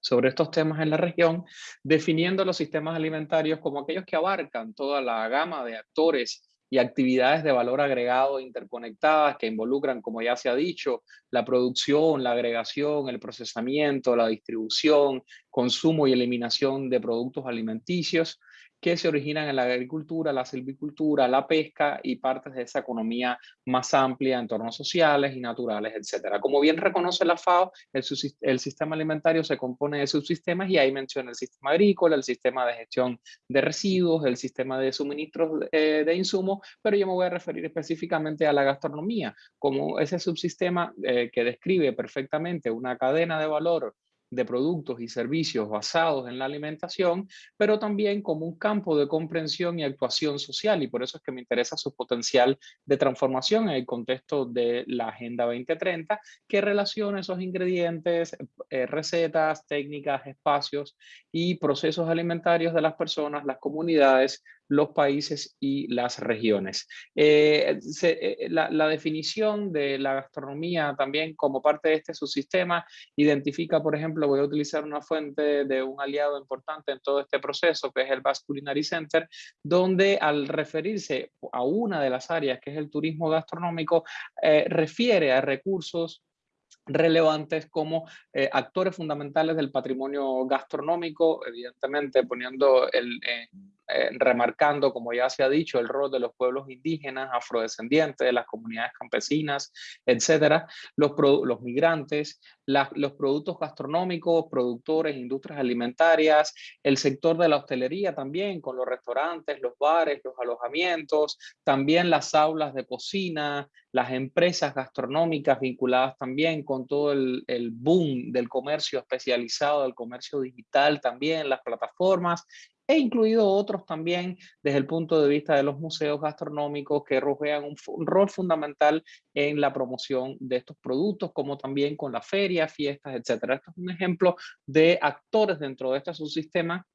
sobre estos temas en la región, definiendo los sistemas alimentarios como aquellos que abarcan toda la gama de actores y actividades de valor agregado interconectadas que involucran, como ya se ha dicho, la producción, la agregación, el procesamiento, la distribución, consumo y eliminación de productos alimenticios, que se originan en la agricultura, la silvicultura, la pesca y partes de esa economía más amplia, entornos sociales y naturales, etc. Como bien reconoce la FAO, el, sistema alimentario se compone de subsistemas y ahí menciona el sistema agrícola, el sistema de gestión de residuos, el sistema de suministros eh, de insumos, pero yo me voy a referir específicamente a la gastronomía, como ese subsistema eh, que describe perfectamente una cadena de valor de productos y servicios basados en la alimentación, pero también como un campo de comprensión y actuación social, y por eso es que me interesa su potencial de transformación en el contexto de la Agenda 2030, que relaciona esos ingredientes, eh, recetas, técnicas, espacios y procesos alimentarios de las personas, las comunidades, los países y las regiones. Eh, eh, la, definición de la gastronomía también como parte de este subsistema identifica, por ejemplo, voy a utilizar una fuente de un aliado importante en todo este proceso, que es el Basque Culinary Center, donde al referirse a una de las áreas, que es el turismo gastronómico, eh, refiere a recursos relevantes como actores fundamentales del patrimonio gastronómico, evidentemente poniendo el, eh, remarcando, como ya se ha dicho, el rol de los pueblos indígenas, afrodescendientes, de las comunidades campesinas, etcétera, los, los migrantes, los productos gastronómicos, productores, industrias alimentarias, el sector de la hostelería también, con los restaurantes, los bares, los alojamientos, también las aulas de cocina, las empresas gastronómicas vinculadas también con todo el boom del comercio especializado, del comercio digital también, las plataformas He incluido otros también desde el punto de vista de los museos gastronómicos que rodean un, rol fundamental en la promoción de estos productos, como también con la feria, fiestas, etc. Esto es un ejemplo de actores dentro de este subsistema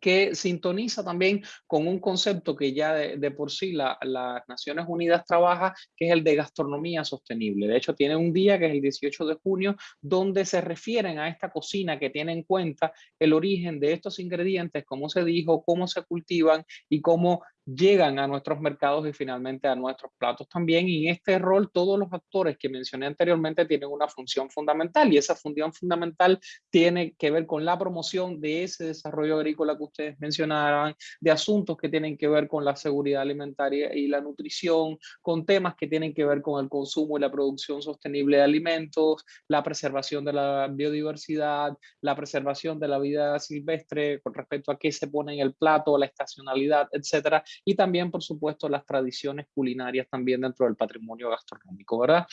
que sintoniza también con un concepto que ya de, por sí las Naciones Unidas trabaja, que es el de gastronomía sostenible. De hecho, tiene un día que es el 18 de junio, donde se refieren a esta cocina que tiene en cuenta el origen de estos ingredientes, cómo se dijo, cómo se cultivan y cómo llegan a nuestros mercados y finalmente a nuestros platos también. Y en este rol todos los actores que mencioné anteriormente tienen una función fundamental y esa función fundamental tiene que ver con la promoción de ese desarrollo agrícola que ustedes mencionaban, de asuntos que tienen que ver con la seguridad alimentaria y la nutrición, con temas que tienen que ver con el consumo y la producción sostenible de alimentos, la preservación de la biodiversidad, la preservación de la vida silvestre con respecto a qué se pone en el plato, la estacionalidad, etcétera, y también, por supuesto, las tradiciones culinarias también dentro del patrimonio gastronómico, ¿verdad?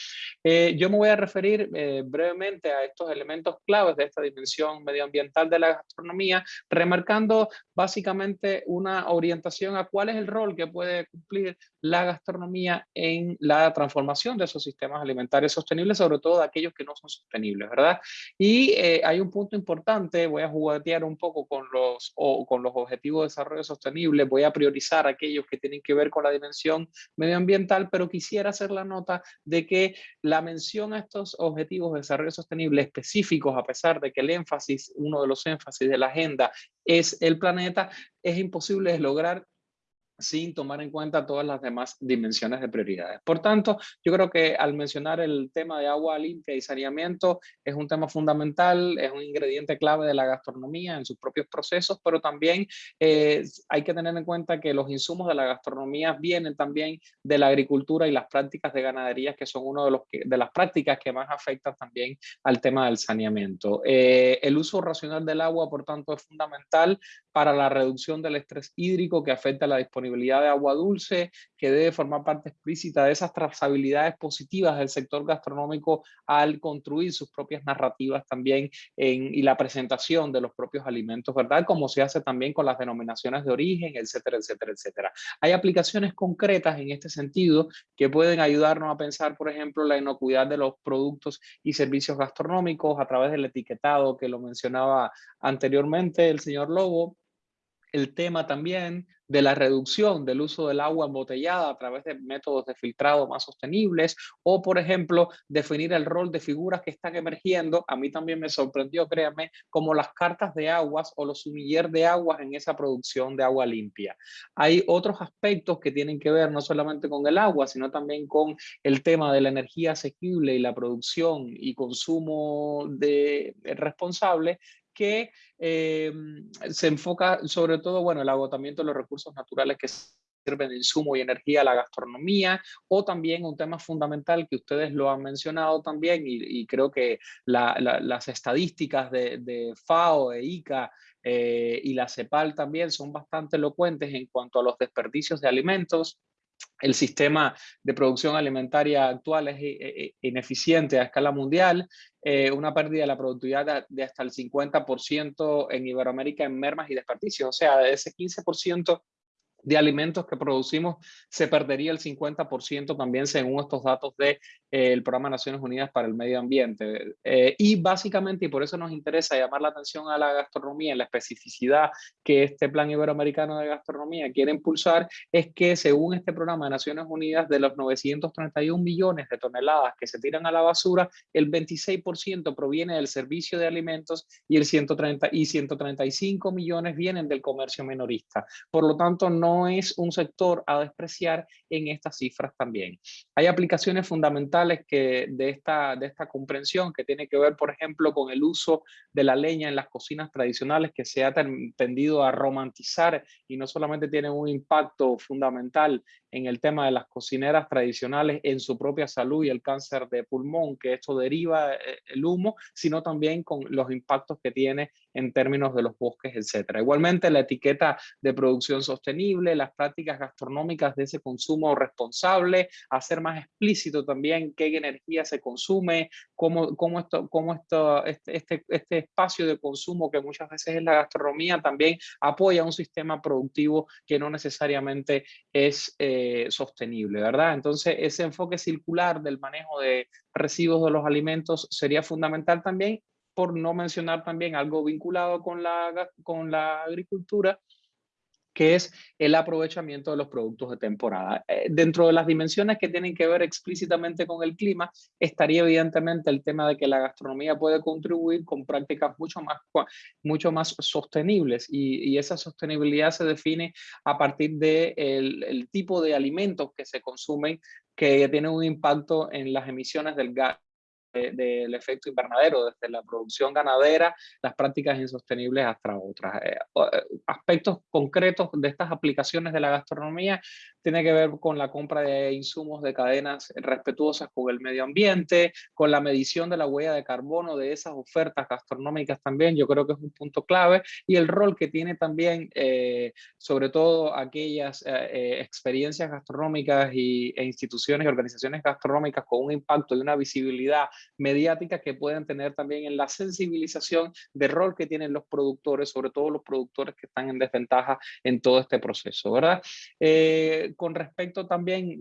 Eh, yo me voy a referir eh, brevemente a estos elementos claves de esta dimensión medioambiental de la gastronomía, remarcando básicamente una orientación a cuál es el rol que puede cumplir la gastronomía en la transformación de esos sistemas alimentarios sostenibles, sobre todo de aquellos que no son sostenibles, ¿verdad? Y eh, hay un punto importante, voy a juguetear un poco con los, o, con los objetivos de desarrollo sostenible, voy a priorizar aquellos que tienen que ver con la dimensión medioambiental, pero quisiera hacer la nota de que la mención a estos objetivos de desarrollo sostenible específicos, a pesar de que el énfasis, uno de los énfasis de la agenda es el planeta, es imposible lograr sin tomar en cuenta todas las demás dimensiones de prioridades. Por tanto, yo creo que al mencionar el tema de agua limpia y saneamiento es un tema fundamental, es un ingrediente clave de la gastronomía en sus propios procesos, pero también eh, hay que tener en cuenta que los insumos de la gastronomía vienen también de la agricultura y las prácticas de ganadería, que son una de, los de las prácticas que más afectan también al tema del saneamiento. Eh, el uso racional del agua, por tanto, es fundamental para la reducción del estrés hídrico que afecta a la disponibilidad de agua dulce, que debe formar parte explícita de esas trazabilidades positivas del sector gastronómico al construir sus propias narrativas también en, y la presentación de los propios alimentos, ¿verdad? Como se hace también con las denominaciones de origen, etcétera, etcétera, etcétera. Hay aplicaciones concretas en este sentido que pueden ayudarnos a pensar, por ejemplo, la inocuidad de los productos y servicios gastronómicos a través del etiquetado que lo mencionaba anteriormente el señor Lobo, el tema también de la reducción del uso del agua embotellada a través de métodos de filtrado más sostenibles o, por ejemplo, definir el rol de figuras que están emergiendo. A mí también me sorprendió, créanme, como las cartas de aguas o los sumiller de aguas en esa producción de agua limpia. Hay otros aspectos que tienen que ver no solamente con el agua, sino también con el tema de la energía asequible y la producción y consumo de, responsable que eh, se enfoca sobre todo, bueno, el agotamiento de los recursos naturales que sirven de insumo y energía a la gastronomía, o también un tema fundamental que ustedes lo han mencionado también, y, creo que las estadísticas de, FAO, de ICA eh, y la CEPAL también son bastante elocuentes en cuanto a los desperdicios de alimentos, el sistema de producción alimentaria actual es eh, eh, ineficiente a escala mundial, eh, una pérdida de la productividad de, hasta el 50% en Iberoamérica en mermas y desperdicios, o sea, de ese 15% de alimentos que producimos se perdería el 50% también según estos datos del de, el Programa de Naciones Unidas para el Medio Ambiente. Eh, y básicamente, y por eso nos interesa llamar la atención a la gastronomía, la especificidad que este Plan Iberoamericano de Gastronomía quiere impulsar, es que según este Programa de Naciones Unidas, de los 931 millones de toneladas que se tiran a la basura, el 26% proviene del servicio de alimentos y el 130 y 135 millones vienen del comercio minorista. Por lo tanto, no no es un sector a despreciar en estas cifras también. Hay aplicaciones fundamentales que de, esta, de esta comprensión que tiene que ver, por ejemplo, con el uso de la leña en las cocinas tradicionales que se ha tendido a romantizar y no solamente tiene un impacto fundamental en el tema de las cocineras tradicionales en su propia salud y el cáncer de pulmón que esto deriva eh, el humo, sino también con los impactos que tiene en términos de los bosques, etcétera. Igualmente la etiqueta de producción sostenible, las prácticas gastronómicas de ese consumo responsable, hacer más explícito también qué energía se consume, cómo, cómo, esto, cómo esto, este, este, este espacio de consumo que muchas veces es la gastronomía también apoya un sistema productivo que no necesariamente es eh, sostenible, ¿verdad? Entonces ese enfoque circular del manejo de residuos de los alimentos sería fundamental también por no mencionar también algo vinculado con la, con la agricultura, que es el aprovechamiento de los productos de temporada. Eh, dentro de las dimensiones que tienen que ver explícitamente con el clima, estaría evidentemente el tema de que la gastronomía puede contribuir con prácticas mucho más, mucho más sostenibles y, esa sostenibilidad se define a partir del de el tipo de alimentos que se consumen que tienen un impacto en las emisiones del gas del efecto invernadero, desde la producción ganadera, las prácticas insostenibles hasta otras. Eh, eh, aspectos concretos de estas aplicaciones de la gastronomía tiene que ver con la compra de insumos de cadenas respetuosas con el medio ambiente, con la medición de la huella de carbono de esas ofertas gastronómicas también, yo creo que es un punto clave, y el rol que tiene también, eh, sobre todo aquellas experiencias gastronómicas y, e instituciones y organizaciones gastronómicas con un impacto y una visibilidad mediáticas que pueden tener también en la sensibilización del rol que tienen los productores, sobre todo los productores que están en desventaja en todo este proceso, ¿verdad? Eh, con respecto también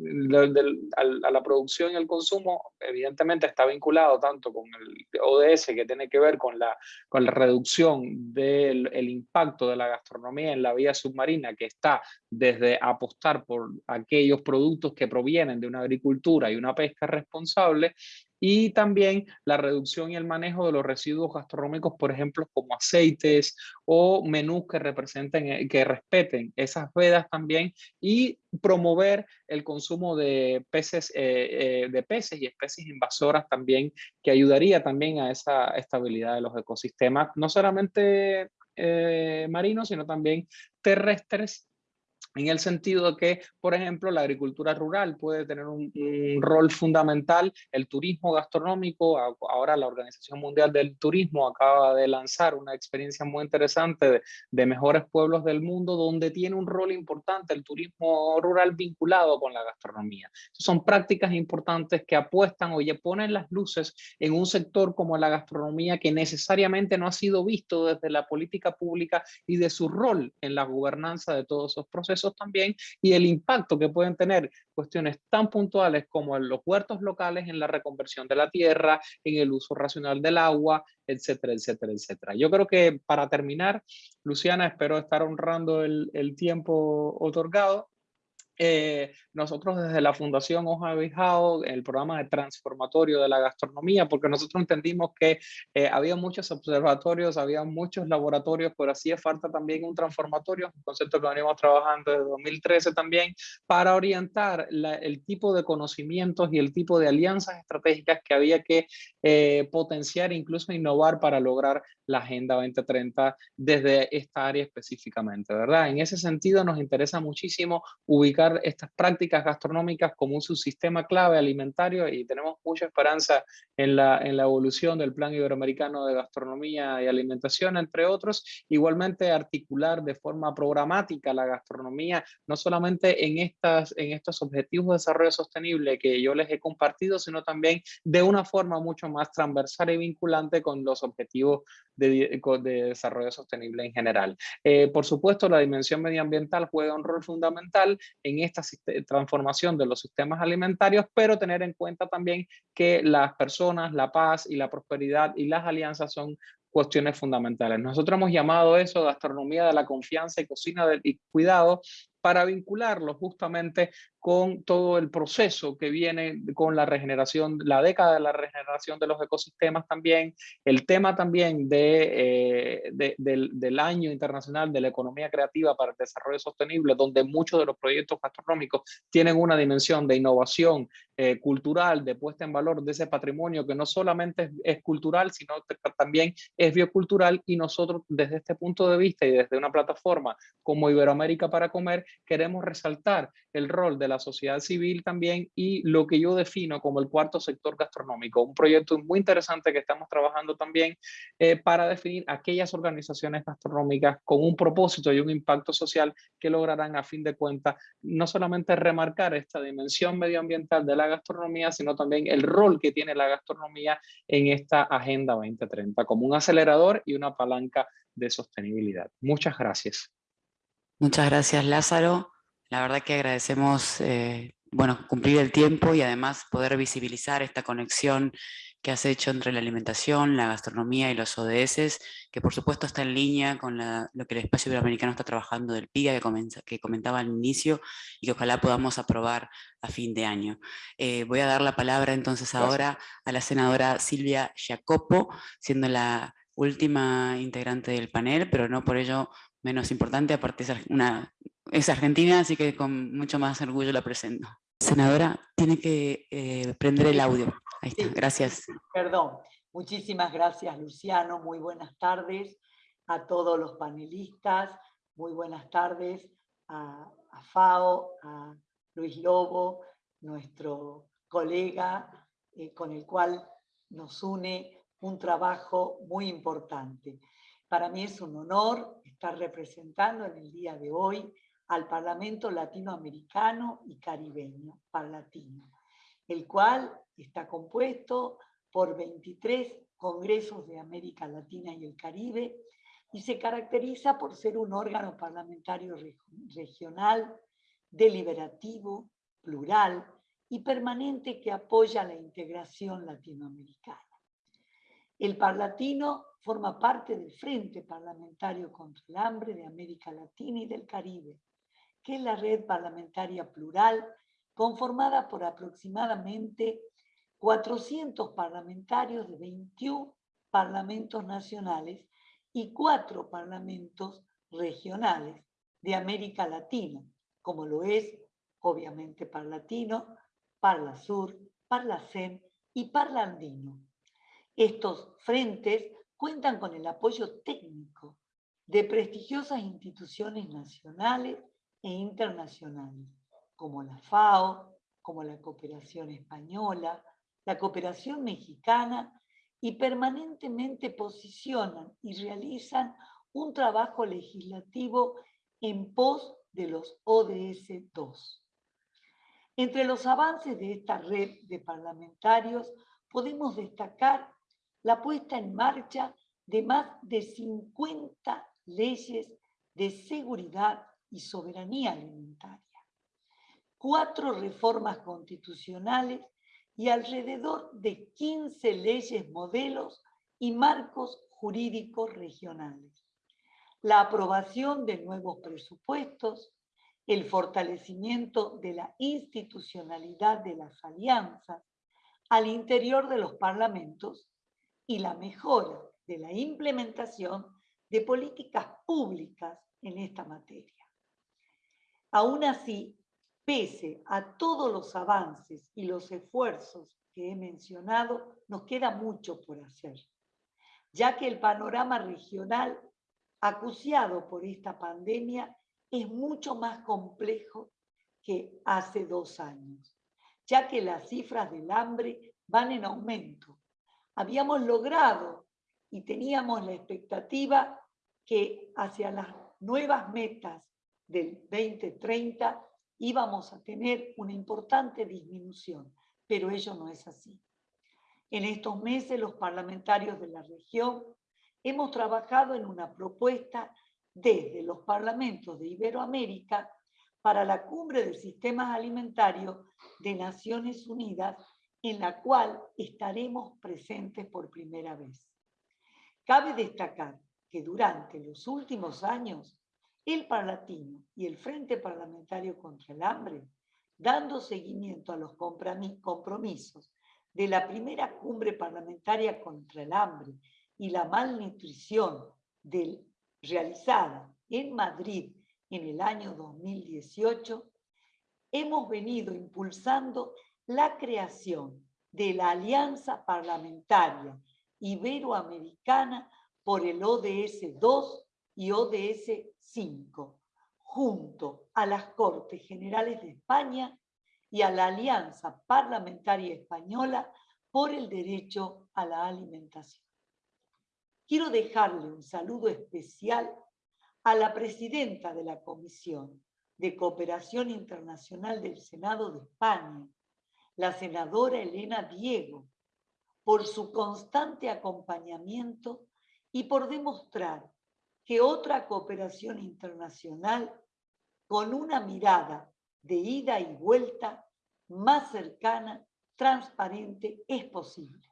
a la producción y el consumo, evidentemente está vinculado tanto con el ODS que tiene que ver con la, con la reducción del el impacto de la gastronomía en la vía submarina, que está desde apostar por aquellos productos que provienen de una agricultura y una pesca responsable, y también la reducción y el manejo de los residuos gastronómicos, por ejemplo, como aceites o menús que representen, eh, que respeten esas vedas también y promover el consumo de peces, eh, eh, de peces y especies invasoras también, que ayudaría también a esa estabilidad de los ecosistemas, no solamente marinos, sino también terrestres en el sentido de que, por ejemplo, la agricultura rural puede tener un, rol fundamental, el turismo gastronómico, ahora la Organización Mundial del Turismo acaba de lanzar una experiencia muy interesante de, mejores pueblos del mundo, donde tiene un rol importante el turismo rural vinculado con la gastronomía. Son prácticas importantes que apuestan o ponen las luces en un sector como la gastronomía que necesariamente no ha sido visto desde la política pública y de su rol en la gobernanza de todos esos procesos también y el impacto que pueden tener cuestiones tan puntuales como en los huertos locales, en la reconversión de la tierra, en el uso racional del agua, etcétera, etcétera, etcétera. Yo creo que para terminar, Luciana, espero estar honrando el, el tiempo otorgado. Eh, nosotros desde la Fundación Hoja de Bijao, el programa de transformatorio de la gastronomía, porque nosotros entendimos que eh, había muchos observatorios, había muchos laboratorios, pero hacía falta también un transformatorio, un concepto que venimos trabajando desde 2013 también, para orientar el tipo de conocimientos y el tipo de alianzas estratégicas que había que eh, potenciar, incluso innovar para lograr la Agenda 2030 desde esta área específicamente, ¿verdad? En ese sentido nos interesa muchísimo ubicar estas prácticas gastronómicas como un subsistema clave alimentario y tenemos mucha esperanza en la, en la evolución del Plan Iberoamericano de Gastronomía y Alimentación, entre otros. Igualmente articular de forma programática la gastronomía, no solamente en, estas, en estos objetivos de desarrollo sostenible que yo les he compartido, sino también de una forma mucho más transversal y vinculante con los objetivos de, de desarrollo sostenible en general. Eh, por supuesto, la dimensión medioambiental juega un rol fundamental en esta transformación de los sistemas alimentarios, pero tener en cuenta también que las personas, la paz y la prosperidad y las alianzas son cuestiones fundamentales. Nosotros hemos llamado eso gastronomía de la confianza y cocina del y cuidado para vincularlo justamente con todo el proceso que viene con la regeneración, la década de la regeneración de los ecosistemas también, el tema también de, eh, del, año internacional de la economía creativa para el desarrollo sostenible, donde muchos de los proyectos gastronómicos tienen una dimensión de innovación eh, cultural, de puesta en valor de ese patrimonio que no solamente es, cultural, sino también es biocultural. Y nosotros desde este punto de vista y desde una plataforma como Iberoamérica para Comer, queremos resaltar el rol de la sociedad civil también y lo que yo defino como el cuarto sector gastronómico, un proyecto muy interesante que estamos trabajando también eh, para definir aquellas organizaciones gastronómicas con un propósito y un impacto social que lograrán a fin de cuentas no solamente remarcar esta dimensión medioambiental de la gastronomía, sino también el rol que tiene la gastronomía en esta Agenda 2030 como un acelerador y una palanca de sostenibilidad. Muchas gracias. Muchas gracias, Lázaro. La verdad que agradecemos eh, bueno, cumplir el tiempo y además poder visibilizar esta conexión que has hecho entre la alimentación, la gastronomía y los ODS, que por supuesto está en línea con lo que el espacio iberoamericano está trabajando del PIA que, que comentaba al inicio y que ojalá podamos aprobar a fin de año. Eh, voy a dar la palabra entonces ahora a la senadora Silvia Jacopo, siendo la última integrante del panel, pero no por ello menos importante, aparte es, una, es argentina, así que con mucho más orgullo la presento. Senadora, tiene que eh, prender el audio. Ahí está, gracias. Perdón. Muchísimas gracias, Luciano. Muy buenas tardes a todos los panelistas. Muy buenas tardes a, FAO, a Luis Lobo, nuestro colega eh, con el cual nos une un trabajo muy importante. Para mí es un honor estar representando en el día de hoy al Parlamento Latinoamericano y Caribeño, Parlatino, el cual está compuesto por 23 congresos de América Latina y el Caribe y se caracteriza por ser un órgano parlamentario regional, deliberativo, plural y permanente que apoya la integración latinoamericana. El Parlatino forma parte del Frente Parlamentario contra el Hambre de América Latina y del Caribe, que es la red parlamentaria plural conformada por aproximadamente 400 parlamentarios de 21 parlamentos nacionales y cuatro parlamentos regionales de América Latina, como lo es obviamente Parlatino, Parla Sur, Parlacen y Parlandino. Estos frentes cuentan con el apoyo técnico de prestigiosas instituciones nacionales e internacionales, como la FAO, como la Cooperación Española, la Cooperación Mexicana, y permanentemente posicionan y realizan un trabajo legislativo en pos de los ODS 2. Entre los avances de esta red de parlamentarios podemos destacar la puesta en marcha de más de 50 leyes de seguridad y soberanía alimentaria, cuatro reformas constitucionales y alrededor de 15 leyes modelos y marcos jurídicos regionales. La aprobación de nuevos presupuestos, el fortalecimiento de la institucionalidad de las alianzas al interior de los parlamentos y la mejora de la implementación de políticas públicas en esta materia. Aún así, pese a todos los avances y los esfuerzos que he mencionado, nos queda mucho por hacer, ya que el panorama regional acuciado por esta pandemia es mucho más complejo que hace dos años, ya que las cifras del hambre van en aumento. Habíamos logrado y teníamos la expectativa que hacia las nuevas metas del 2030 íbamos a tener una importante disminución, pero ello no es así. En estos meses los parlamentarios de la región hemos trabajado en una propuesta desde los parlamentos de Iberoamérica para la cumbre de sistemas alimentarios de Naciones Unidas, en la cual estaremos presentes por primera vez. Cabe destacar que durante los últimos años el Parlatino y el Frente Parlamentario contra el Hambre, dando seguimiento a los compromisos de la primera cumbre parlamentaria contra el hambre y la malnutrición realizada en Madrid en el año 2018, hemos venido impulsando la creación de la Alianza Parlamentaria Iberoamericana por el ODS 2 y ODS 5, junto a las Cortes Generales de España y a la Alianza Parlamentaria Española por el Derecho a la Alimentación. Quiero dejarle un saludo especial a la presidenta de la Comisión de Cooperación Internacional del Senado de España, la senadora Elena Diego, por su constante acompañamiento y por demostrar que otra cooperación internacional con una mirada de ida y vuelta más cercana, transparente, es posible.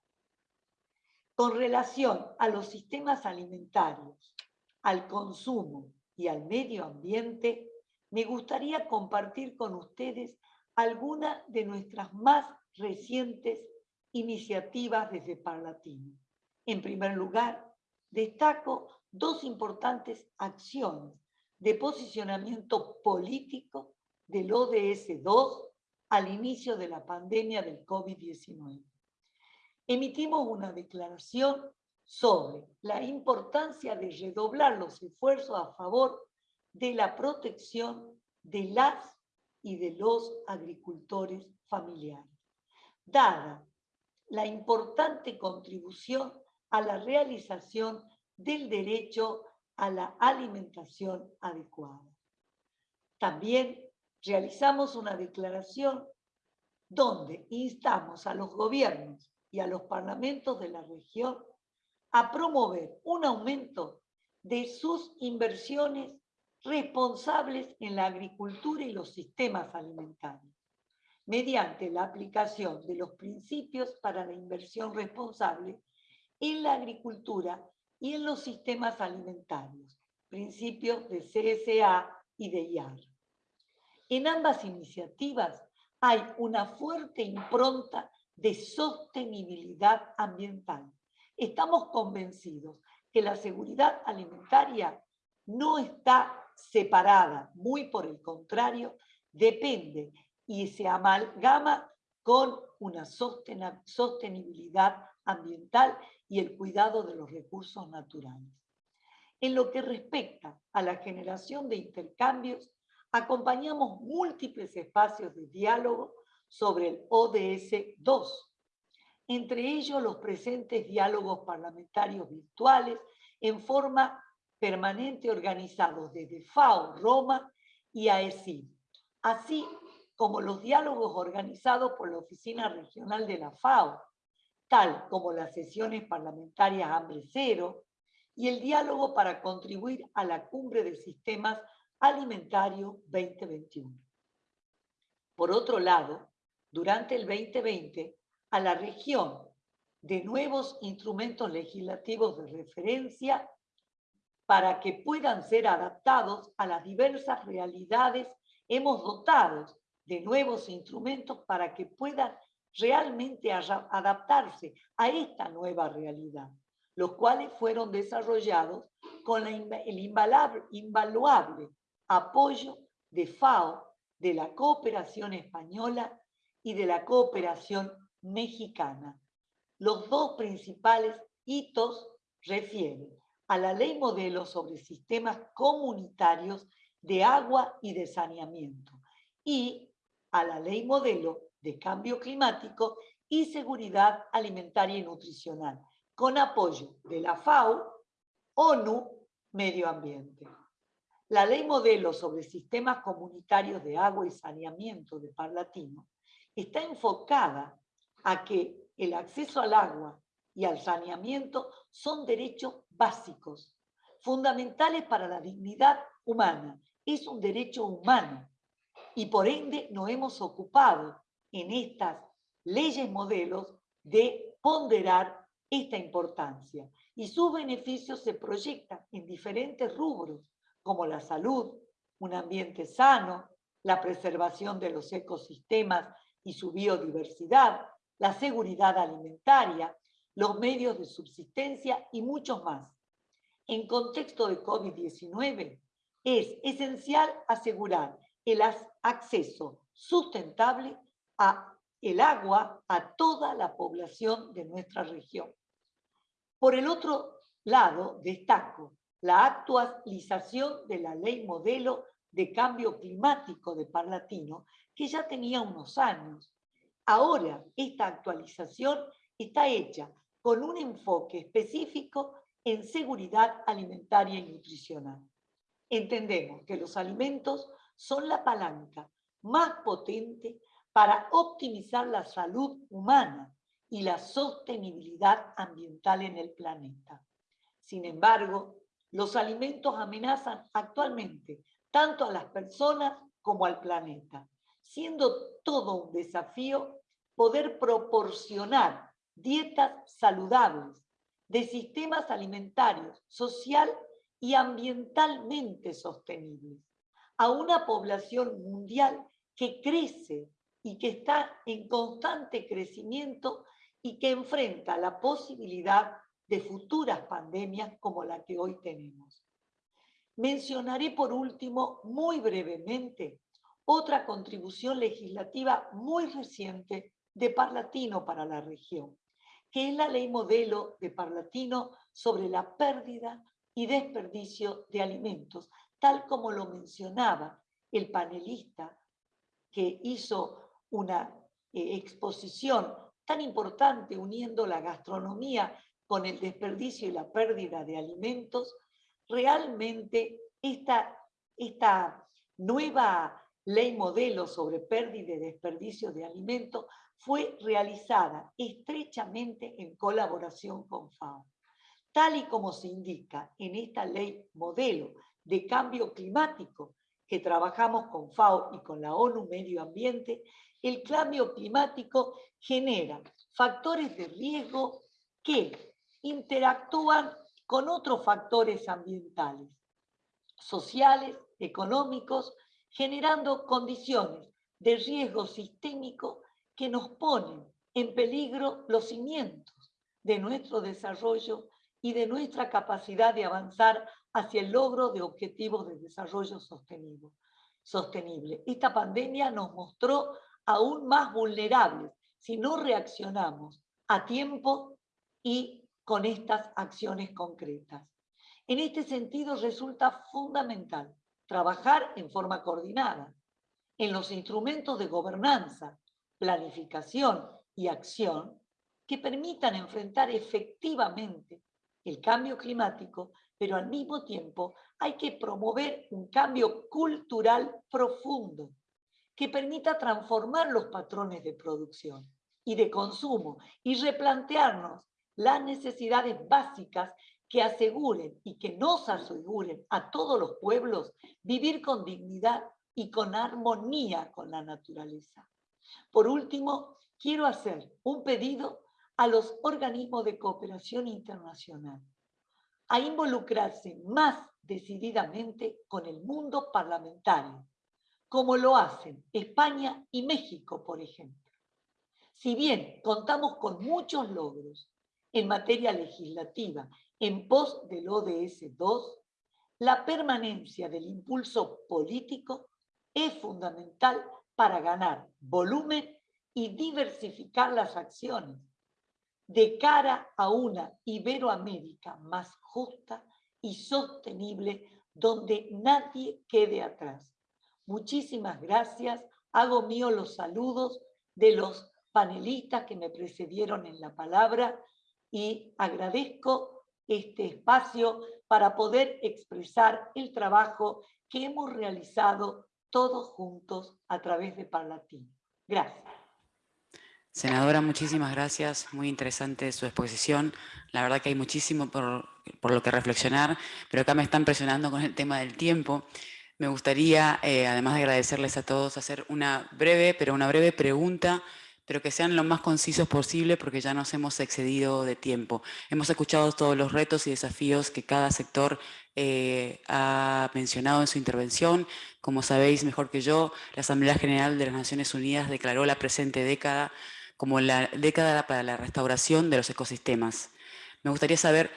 Con relación a los sistemas alimentarios, al consumo y al medio ambiente, me gustaría compartir con ustedes algunas de nuestras más recientes iniciativas desde Parlatino. En primer lugar, destaco dos importantes acciones de posicionamiento político del ODS-2 al inicio de la pandemia del COVID-19. Emitimos una declaración sobre la importancia de redoblar los esfuerzos a favor de la protección de las y de los agricultores familiares, dada la importante contribución a la realización del derecho a la alimentación adecuada. También realizamos una declaración donde instamos a los gobiernos y a los parlamentos de la región a promover un aumento de sus inversiones responsables en la agricultura y los sistemas alimentarios, mediante la aplicación de los principios para la inversión responsable en la agricultura y en los sistemas alimentarios, principios de CSA y de IAR. En ambas iniciativas hay una fuerte impronta de sostenibilidad ambiental. Estamos convencidos que la seguridad alimentaria no está separada, muy por el contrario, depende y se amalgama con una sostenibilidad ambiental y el cuidado de los recursos naturales. En lo que respecta a la generación de intercambios, acompañamos múltiples espacios de diálogo sobre el ODS 2, entre ellos los presentes diálogos parlamentarios virtuales en forma permanente organizados desde FAO, Roma y AECI, así como los diálogos organizados por la Oficina Regional de la FAO, tal como las sesiones parlamentarias Hambre Cero y el diálogo para contribuir a la Cumbre de Sistemas Alimentarios 2021. Por otro lado, durante el 2020, a la región de nuevos instrumentos legislativos de referencia para que puedan ser adaptados a las diversas realidades, hemos dotado de nuevos instrumentos para que puedan realmente adaptarse a esta nueva realidad, los cuales fueron desarrollados con el invaluable apoyo de FAO, de la cooperación española y de la cooperación mexicana. Los dos principales hitos refieren a la ley modelo sobre sistemas comunitarios de agua y de saneamiento y a la ley modelo de cambio climático y seguridad alimentaria y nutricional, con apoyo de la FAO, ONU, Medio Ambiente. La ley modelo sobre sistemas comunitarios de agua y saneamiento de Parlatino está enfocada a que el acceso al agua y al saneamiento son derechos básicos, fundamentales para la dignidad humana. Es un derecho humano y por ende nos hemos ocupado en estas leyes modelos de ponderar esta importancia y sus beneficios se proyectan en diferentes rubros como la salud, un ambiente sano, la preservación de los ecosistemas y su biodiversidad, la seguridad alimentaria, los medios de subsistencia y muchos más. En contexto de COVID-19, es esencial asegurar el acceso sustentable a el agua a toda la población de nuestra región. Por el otro lado, destaco la actualización de la ley modelo de cambio climático de Parlatino, que ya tenía unos años. Ahora, esta actualización está hecha con un enfoque específico en seguridad alimentaria y nutricional. Entendemos que los alimentos son la palanca más potente para optimizar la salud humana y la sostenibilidad ambiental en el planeta. Sin embargo, los alimentos amenazan actualmente tanto a las personas como al planeta, siendo todo un desafío poder proporcionar dietas saludables de sistemas alimentarios, social y ambientalmente sostenibles a una población mundial que crece y que está en constante crecimiento y que enfrenta la posibilidad de futuras pandemias como la que hoy tenemos. Mencionaré por último, muy brevemente, otra contribución legislativa muy reciente de Parlatino para la región, que es la ley modelo de Parlatino sobre la pérdida y desperdicio de alimentos, tal como lo mencionaba el panelista que hizo una eh, exposición tan importante uniendo la gastronomía con el desperdicio y la pérdida de alimentos, realmente esta, esta nueva ley modelo sobre pérdida y desperdicio de alimentos fue realizada estrechamente en colaboración con FAO. Tal y como se indica en esta ley modelo de cambio climático que trabajamos con FAO y con la ONU Medio Ambiente, el cambio climático genera factores de riesgo que interactúan con otros factores ambientales, sociales, económicos, generando condiciones de riesgo sistémico que nos ponen en peligro los cimientos de nuestro desarrollo y de nuestra capacidad de avanzar hacia el logro de objetivos de desarrollo sostenible. sostenible. Esta pandemia nos mostró aún más vulnerables si no reaccionamos a tiempo y con estas acciones concretas. En este sentido resulta fundamental trabajar en forma coordinada en los instrumentos de gobernanza, planificación y acción que permitan enfrentar efectivamente el cambio climático, pero al mismo tiempo hay que promover un cambio cultural profundo que permita transformar los patrones de producción y de consumo y replantearnos las necesidades básicas que aseguren y que nos aseguren a todos los pueblos vivir con dignidad y con armonía con la naturaleza. Por último, quiero hacer un pedido a los organismos de cooperación internacional a involucrarse más decididamente con el mundo parlamentario, como lo hacen España y México, por ejemplo. Si bien contamos con muchos logros en materia legislativa en pos del ODS 2, la permanencia del impulso político es fundamental para ganar volumen y diversificar las acciones de cara a una Iberoamérica más justa y sostenible donde nadie quede atrás. Muchísimas gracias. Hago mío los saludos de los panelistas que me precedieron en la palabra y agradezco este espacio para poder expresar el trabajo que hemos realizado todos juntos a través de Parlatín. Gracias. Senadora, muchísimas gracias. Muy interesante su exposición. La verdad que hay muchísimo por, por lo que reflexionar, pero acá me están presionando con el tema del tiempo. Me gustaría, eh, además de agradecerles a todos, hacer una breve, pero una breve pregunta pero que sean lo más concisos posible porque ya nos hemos excedido de tiempo. Hemos escuchado todos los retos y desafíos que cada sector eh, ha mencionado en su intervención. Como sabéis mejor que yo, la Asamblea General de las Naciones Unidas declaró la presente década como la década para la restauración de los ecosistemas. Me gustaría saber,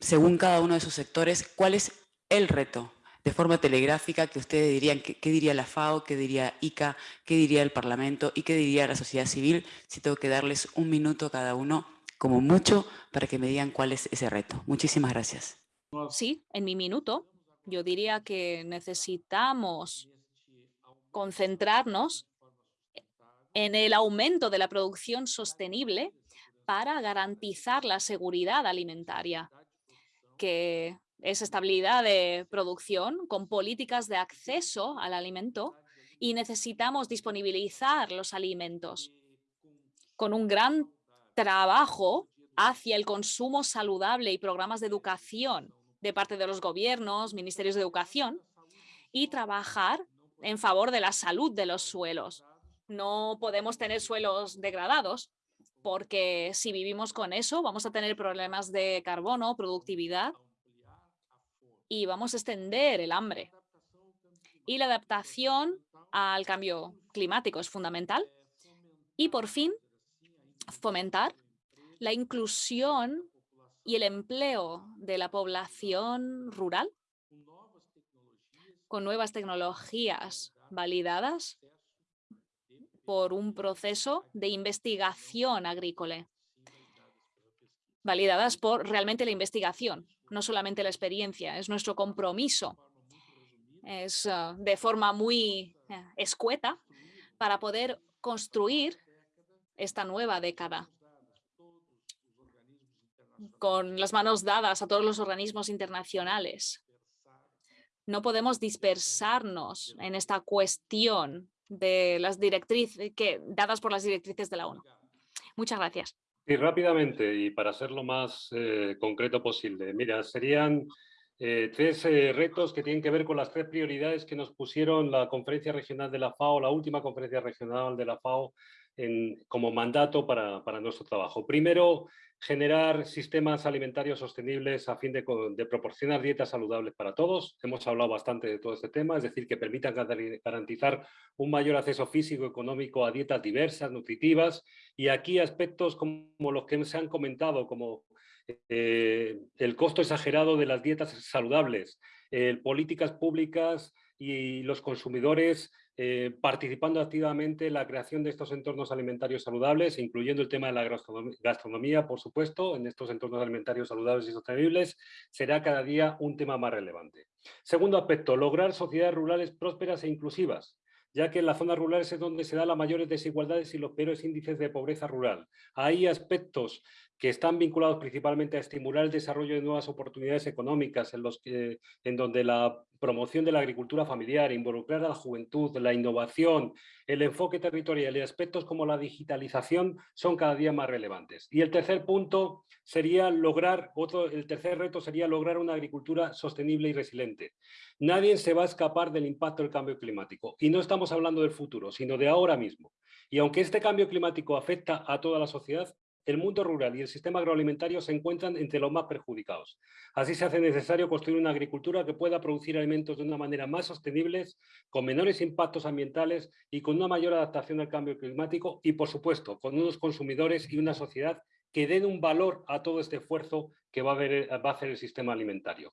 según cada uno de sus sectores, cuál es el reto de forma telegráfica que ustedes dirían, qué, diría la FAO, qué diría ICA, qué diría el Parlamento y qué diría la sociedad civil, si tengo que darles un minuto cada uno, como mucho, para que me digan cuál es ese reto. Muchísimas gracias. Sí, en mi minuto, yo diría que necesitamos concentrarnos en el aumento de la producción sostenible para garantizar la seguridad alimentaria, que es estabilidad de producción con políticas de acceso al alimento y necesitamos disponibilizar los alimentos con un gran trabajo hacia el consumo saludable y programas de educación de parte de los gobiernos, ministerios de educación y trabajar en favor de la salud de los suelos. No podemos tener suelos degradados porque si vivimos con eso vamos a tener problemas de carbono, productividad y vamos a extender el hambre. Y la adaptación al cambio climático es fundamental. Y por fin, fomentar la inclusión y el empleo de la población rural con nuevas tecnologías validadas por un proceso de investigación agrícola, validadas por realmente la investigación, no solamente la experiencia, es nuestro compromiso. Es ah, de forma muy eh, escueta para poder construir esta nueva década con las manos dadas a todos los organismos internacionales. No podemos dispersarnos en esta cuestión de las directrices que, dadas por las directrices de la ONU. Muchas gracias. Y rápidamente, y para ser lo más eh, concreto posible, mira, serían eh, tres eh, retos que tienen que ver con las tres prioridades que nos pusieron la conferencia regional de la FAO, la última conferencia regional de la FAO, como mandato para, nuestro trabajo. Primero, generar sistemas alimentarios sostenibles a fin de, proporcionar dietas saludables para todos. Hemos hablado bastante de todo este tema, es decir, que permitan garantizar un mayor acceso físico y económico a dietas diversas, nutritivas, y aquí aspectos como los que se han comentado, como eh, el costo exagerado de las dietas saludables, políticas públicas y los consumidores eh, participando activamente en la creación de estos entornos alimentarios saludables, incluyendo el tema de la gastronomía, por supuesto, en estos entornos alimentarios saludables y sostenibles, será cada día un tema más relevante. Segundo aspecto, lograr sociedades rurales prósperas e inclusivas ya que en las zonas rurales es donde se dan las mayores desigualdades y los peores índices de pobreza rural. Hay aspectos que están vinculados principalmente a estimular el desarrollo de nuevas oportunidades económicas, en, los que, en donde la promoción de la agricultura familiar, involucrar a la juventud, la innovación, el enfoque territorial y aspectos como la digitalización son cada día más relevantes. Y el tercer punto sería lograr, otro, el tercer reto sería lograr una agricultura sostenible y resiliente. Nadie se va a escapar del impacto del cambio climático. Y no estamos hablando del futuro, sino de ahora mismo. Y aunque este cambio climático afecta a toda la sociedad, el mundo rural y el sistema agroalimentario se encuentran entre los más perjudicados. Así se hace necesario construir una agricultura que pueda producir alimentos de una manera más sostenible, con menores impactos ambientales y con una mayor adaptación al cambio climático y, por supuesto, con unos consumidores y una sociedad que den un valor a todo este esfuerzo que va a, hacer el sistema alimentario.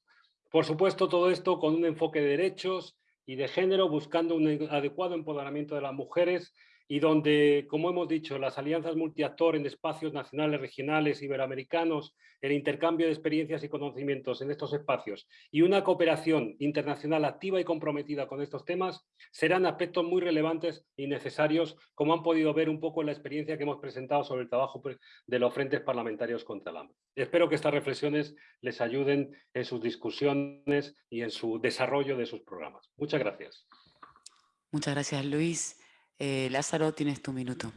Por supuesto, todo esto con un enfoque de derechos y de género, buscando un adecuado empoderamiento de las mujeres y donde, como hemos dicho, las alianzas multiactor en espacios nacionales, regionales, iberoamericanos, el intercambio de experiencias y conocimientos en estos espacios y una cooperación internacional activa y comprometida con estos temas serán aspectos muy relevantes y necesarios, como han podido ver un poco en la experiencia que hemos presentado sobre el trabajo de los frentes parlamentarios contra el hambre. Espero que estas reflexiones les ayuden en sus discusiones y en su desarrollo de sus programas. Muchas gracias. Muchas gracias, Luis. Eh, Lázaro, tienes tu minuto.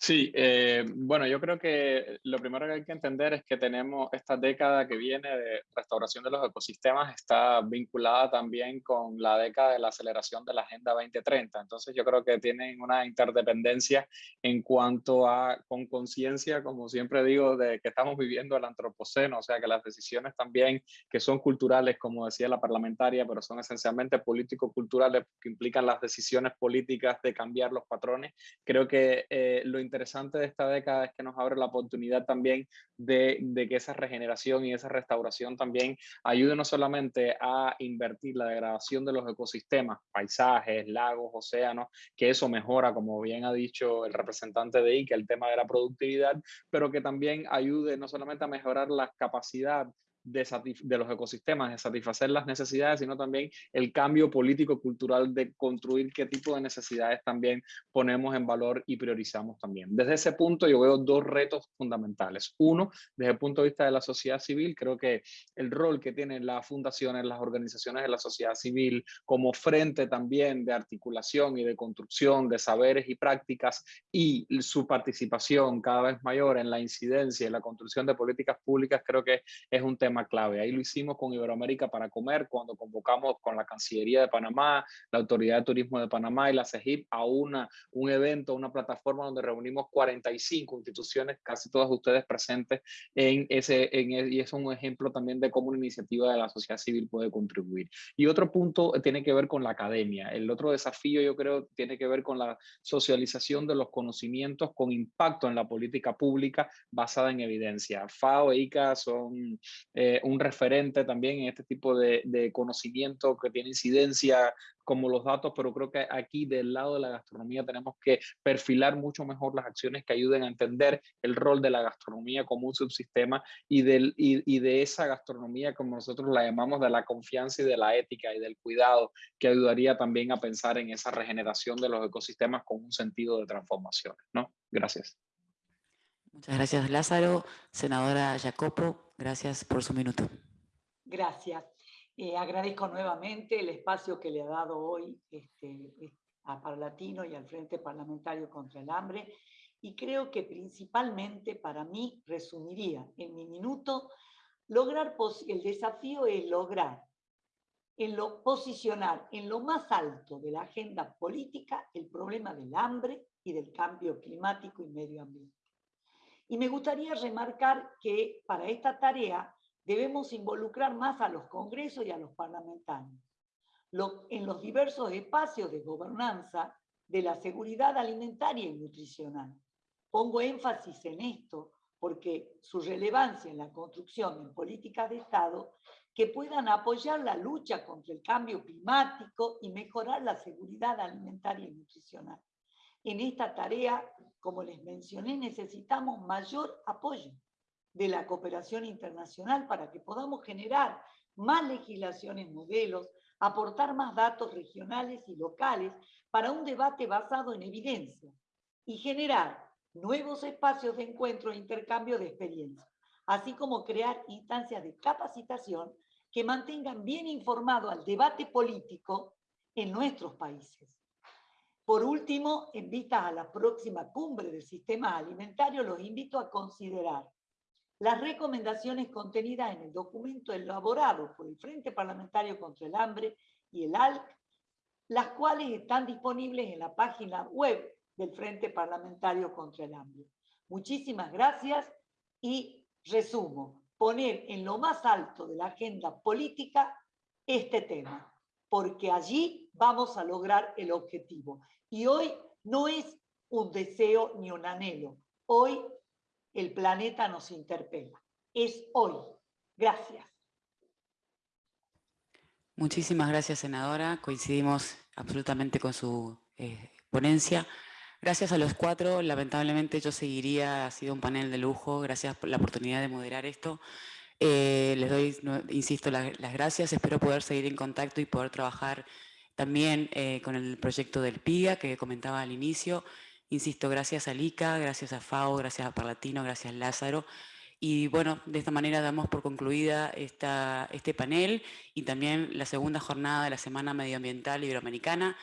Sí, eh, bueno, yo creo que lo primero que hay que entender es que tenemos esta década que viene de restauración de los ecosistemas, está vinculada también con la década de la aceleración de la Agenda 2030. Entonces yo creo que tienen una interdependencia en cuanto a, con conciencia, como siempre digo, de que estamos viviendo el antropoceno, o sea que las decisiones también que son culturales, como decía la parlamentaria, pero son esencialmente político-culturales que implican las decisiones políticas de cambiar los patrones. Creo que eh, lo interesante de esta década es que nos abre la oportunidad también de, que esa regeneración y esa restauración también ayude no solamente a invertir la degradación de los ecosistemas, paisajes, lagos, océanos, que eso mejora, como bien ha dicho el representante de ICA, el tema de la productividad, pero que también ayude no solamente a mejorar la capacidad de, los ecosistemas, de satisfacer las necesidades, sino también el cambio político-cultural de construir qué tipo de necesidades también ponemos en valor y priorizamos también. Desde ese punto yo veo dos retos fundamentales. Uno, desde el punto de vista de la sociedad civil, creo que el rol que tienen las fundaciones, las organizaciones de la sociedad civil como frente también de articulación y de construcción de saberes y prácticas y su participación cada vez mayor en la incidencia y la construcción de políticas públicas, creo que es un tema tema clave. Ahí lo hicimos con Iberoamérica para Comer, cuando convocamos con la Cancillería de Panamá, la Autoridad de Turismo de Panamá y la CEGIP a una, un evento, una plataforma donde reunimos 45 instituciones, casi todas ustedes presentes en ese, en, e, y es un ejemplo también de cómo una iniciativa de la sociedad civil puede contribuir. Y otro punto tiene que ver con la academia. El otro desafío yo creo tiene que ver con la socialización de los conocimientos con impacto en la política pública basada en evidencia. FAO e ICA son eh, un referente también en este tipo de, conocimiento que tiene incidencia como los datos, pero creo que aquí del lado de la gastronomía tenemos que perfilar mucho mejor las acciones que ayuden a entender el rol de la gastronomía como un subsistema y, del, y, de esa gastronomía, como nosotros la llamamos, de la confianza y de la ética y del cuidado, que ayudaría también a pensar en esa regeneración de los ecosistemas con un sentido de transformación. ¿no? Gracias. Muchas gracias, Lázaro. Senadora Jacopo, gracias por su minuto. Gracias. Eh, agradezco nuevamente el espacio que le ha dado hoy este, a Parlatino y al Frente Parlamentario contra el Hambre y creo que principalmente para mí resumiría en mi minuto lograr el desafío es lograr en lo, posicionar en lo más alto de la agenda política el problema del hambre y del cambio climático y medio ambiente. Y me gustaría remarcar que para esta tarea debemos involucrar más a los congresos y a los parlamentarios en los diversos espacios de gobernanza de la seguridad alimentaria y nutricional. Pongo énfasis en esto porque su relevancia en la construcción de políticas de Estado que puedan apoyar la lucha contra el cambio climático y mejorar la seguridad alimentaria y nutricional. En esta tarea, como les mencioné, necesitamos mayor apoyo de la cooperación internacional para que podamos generar más legislaciones modelos, aportar más datos regionales y locales para un debate basado en evidencia y generar nuevos espacios de encuentro e intercambio de experiencias, así como crear instancias de capacitación que mantengan bien informado al debate político en nuestros países. Por último, en vista a la próxima cumbre del sistema alimentario, los invito a considerar las recomendaciones contenidas en el documento elaborado por el Frente Parlamentario contra el Hambre y el ALC, las cuales están disponibles en la página web del Frente Parlamentario contra el Hambre. Muchísimas gracias y resumo, poner en lo más alto de la agenda política este tema, porque allí vamos a lograr el objetivo. Y hoy no es un deseo ni un anhelo, hoy el planeta nos interpela. Es hoy. Gracias. Muchísimas gracias, senadora. Coincidimos absolutamente con su eh, ponencia. Gracias a los cuatro. Lamentablemente yo seguiría, ha sido un panel de lujo. Gracias por la oportunidad de moderar esto. Eh, les doy, insisto, las gracias. Espero poder seguir en contacto y poder trabajar también eh, con el proyecto del PIGA que comentaba al inicio. Insisto, gracias a Lica, gracias a FAO, gracias a Parlatino, gracias a Lázaro. Y bueno, de esta manera damos por concluida esta, este panel y también la segunda jornada de la Semana Medioambiental Iberoamericana,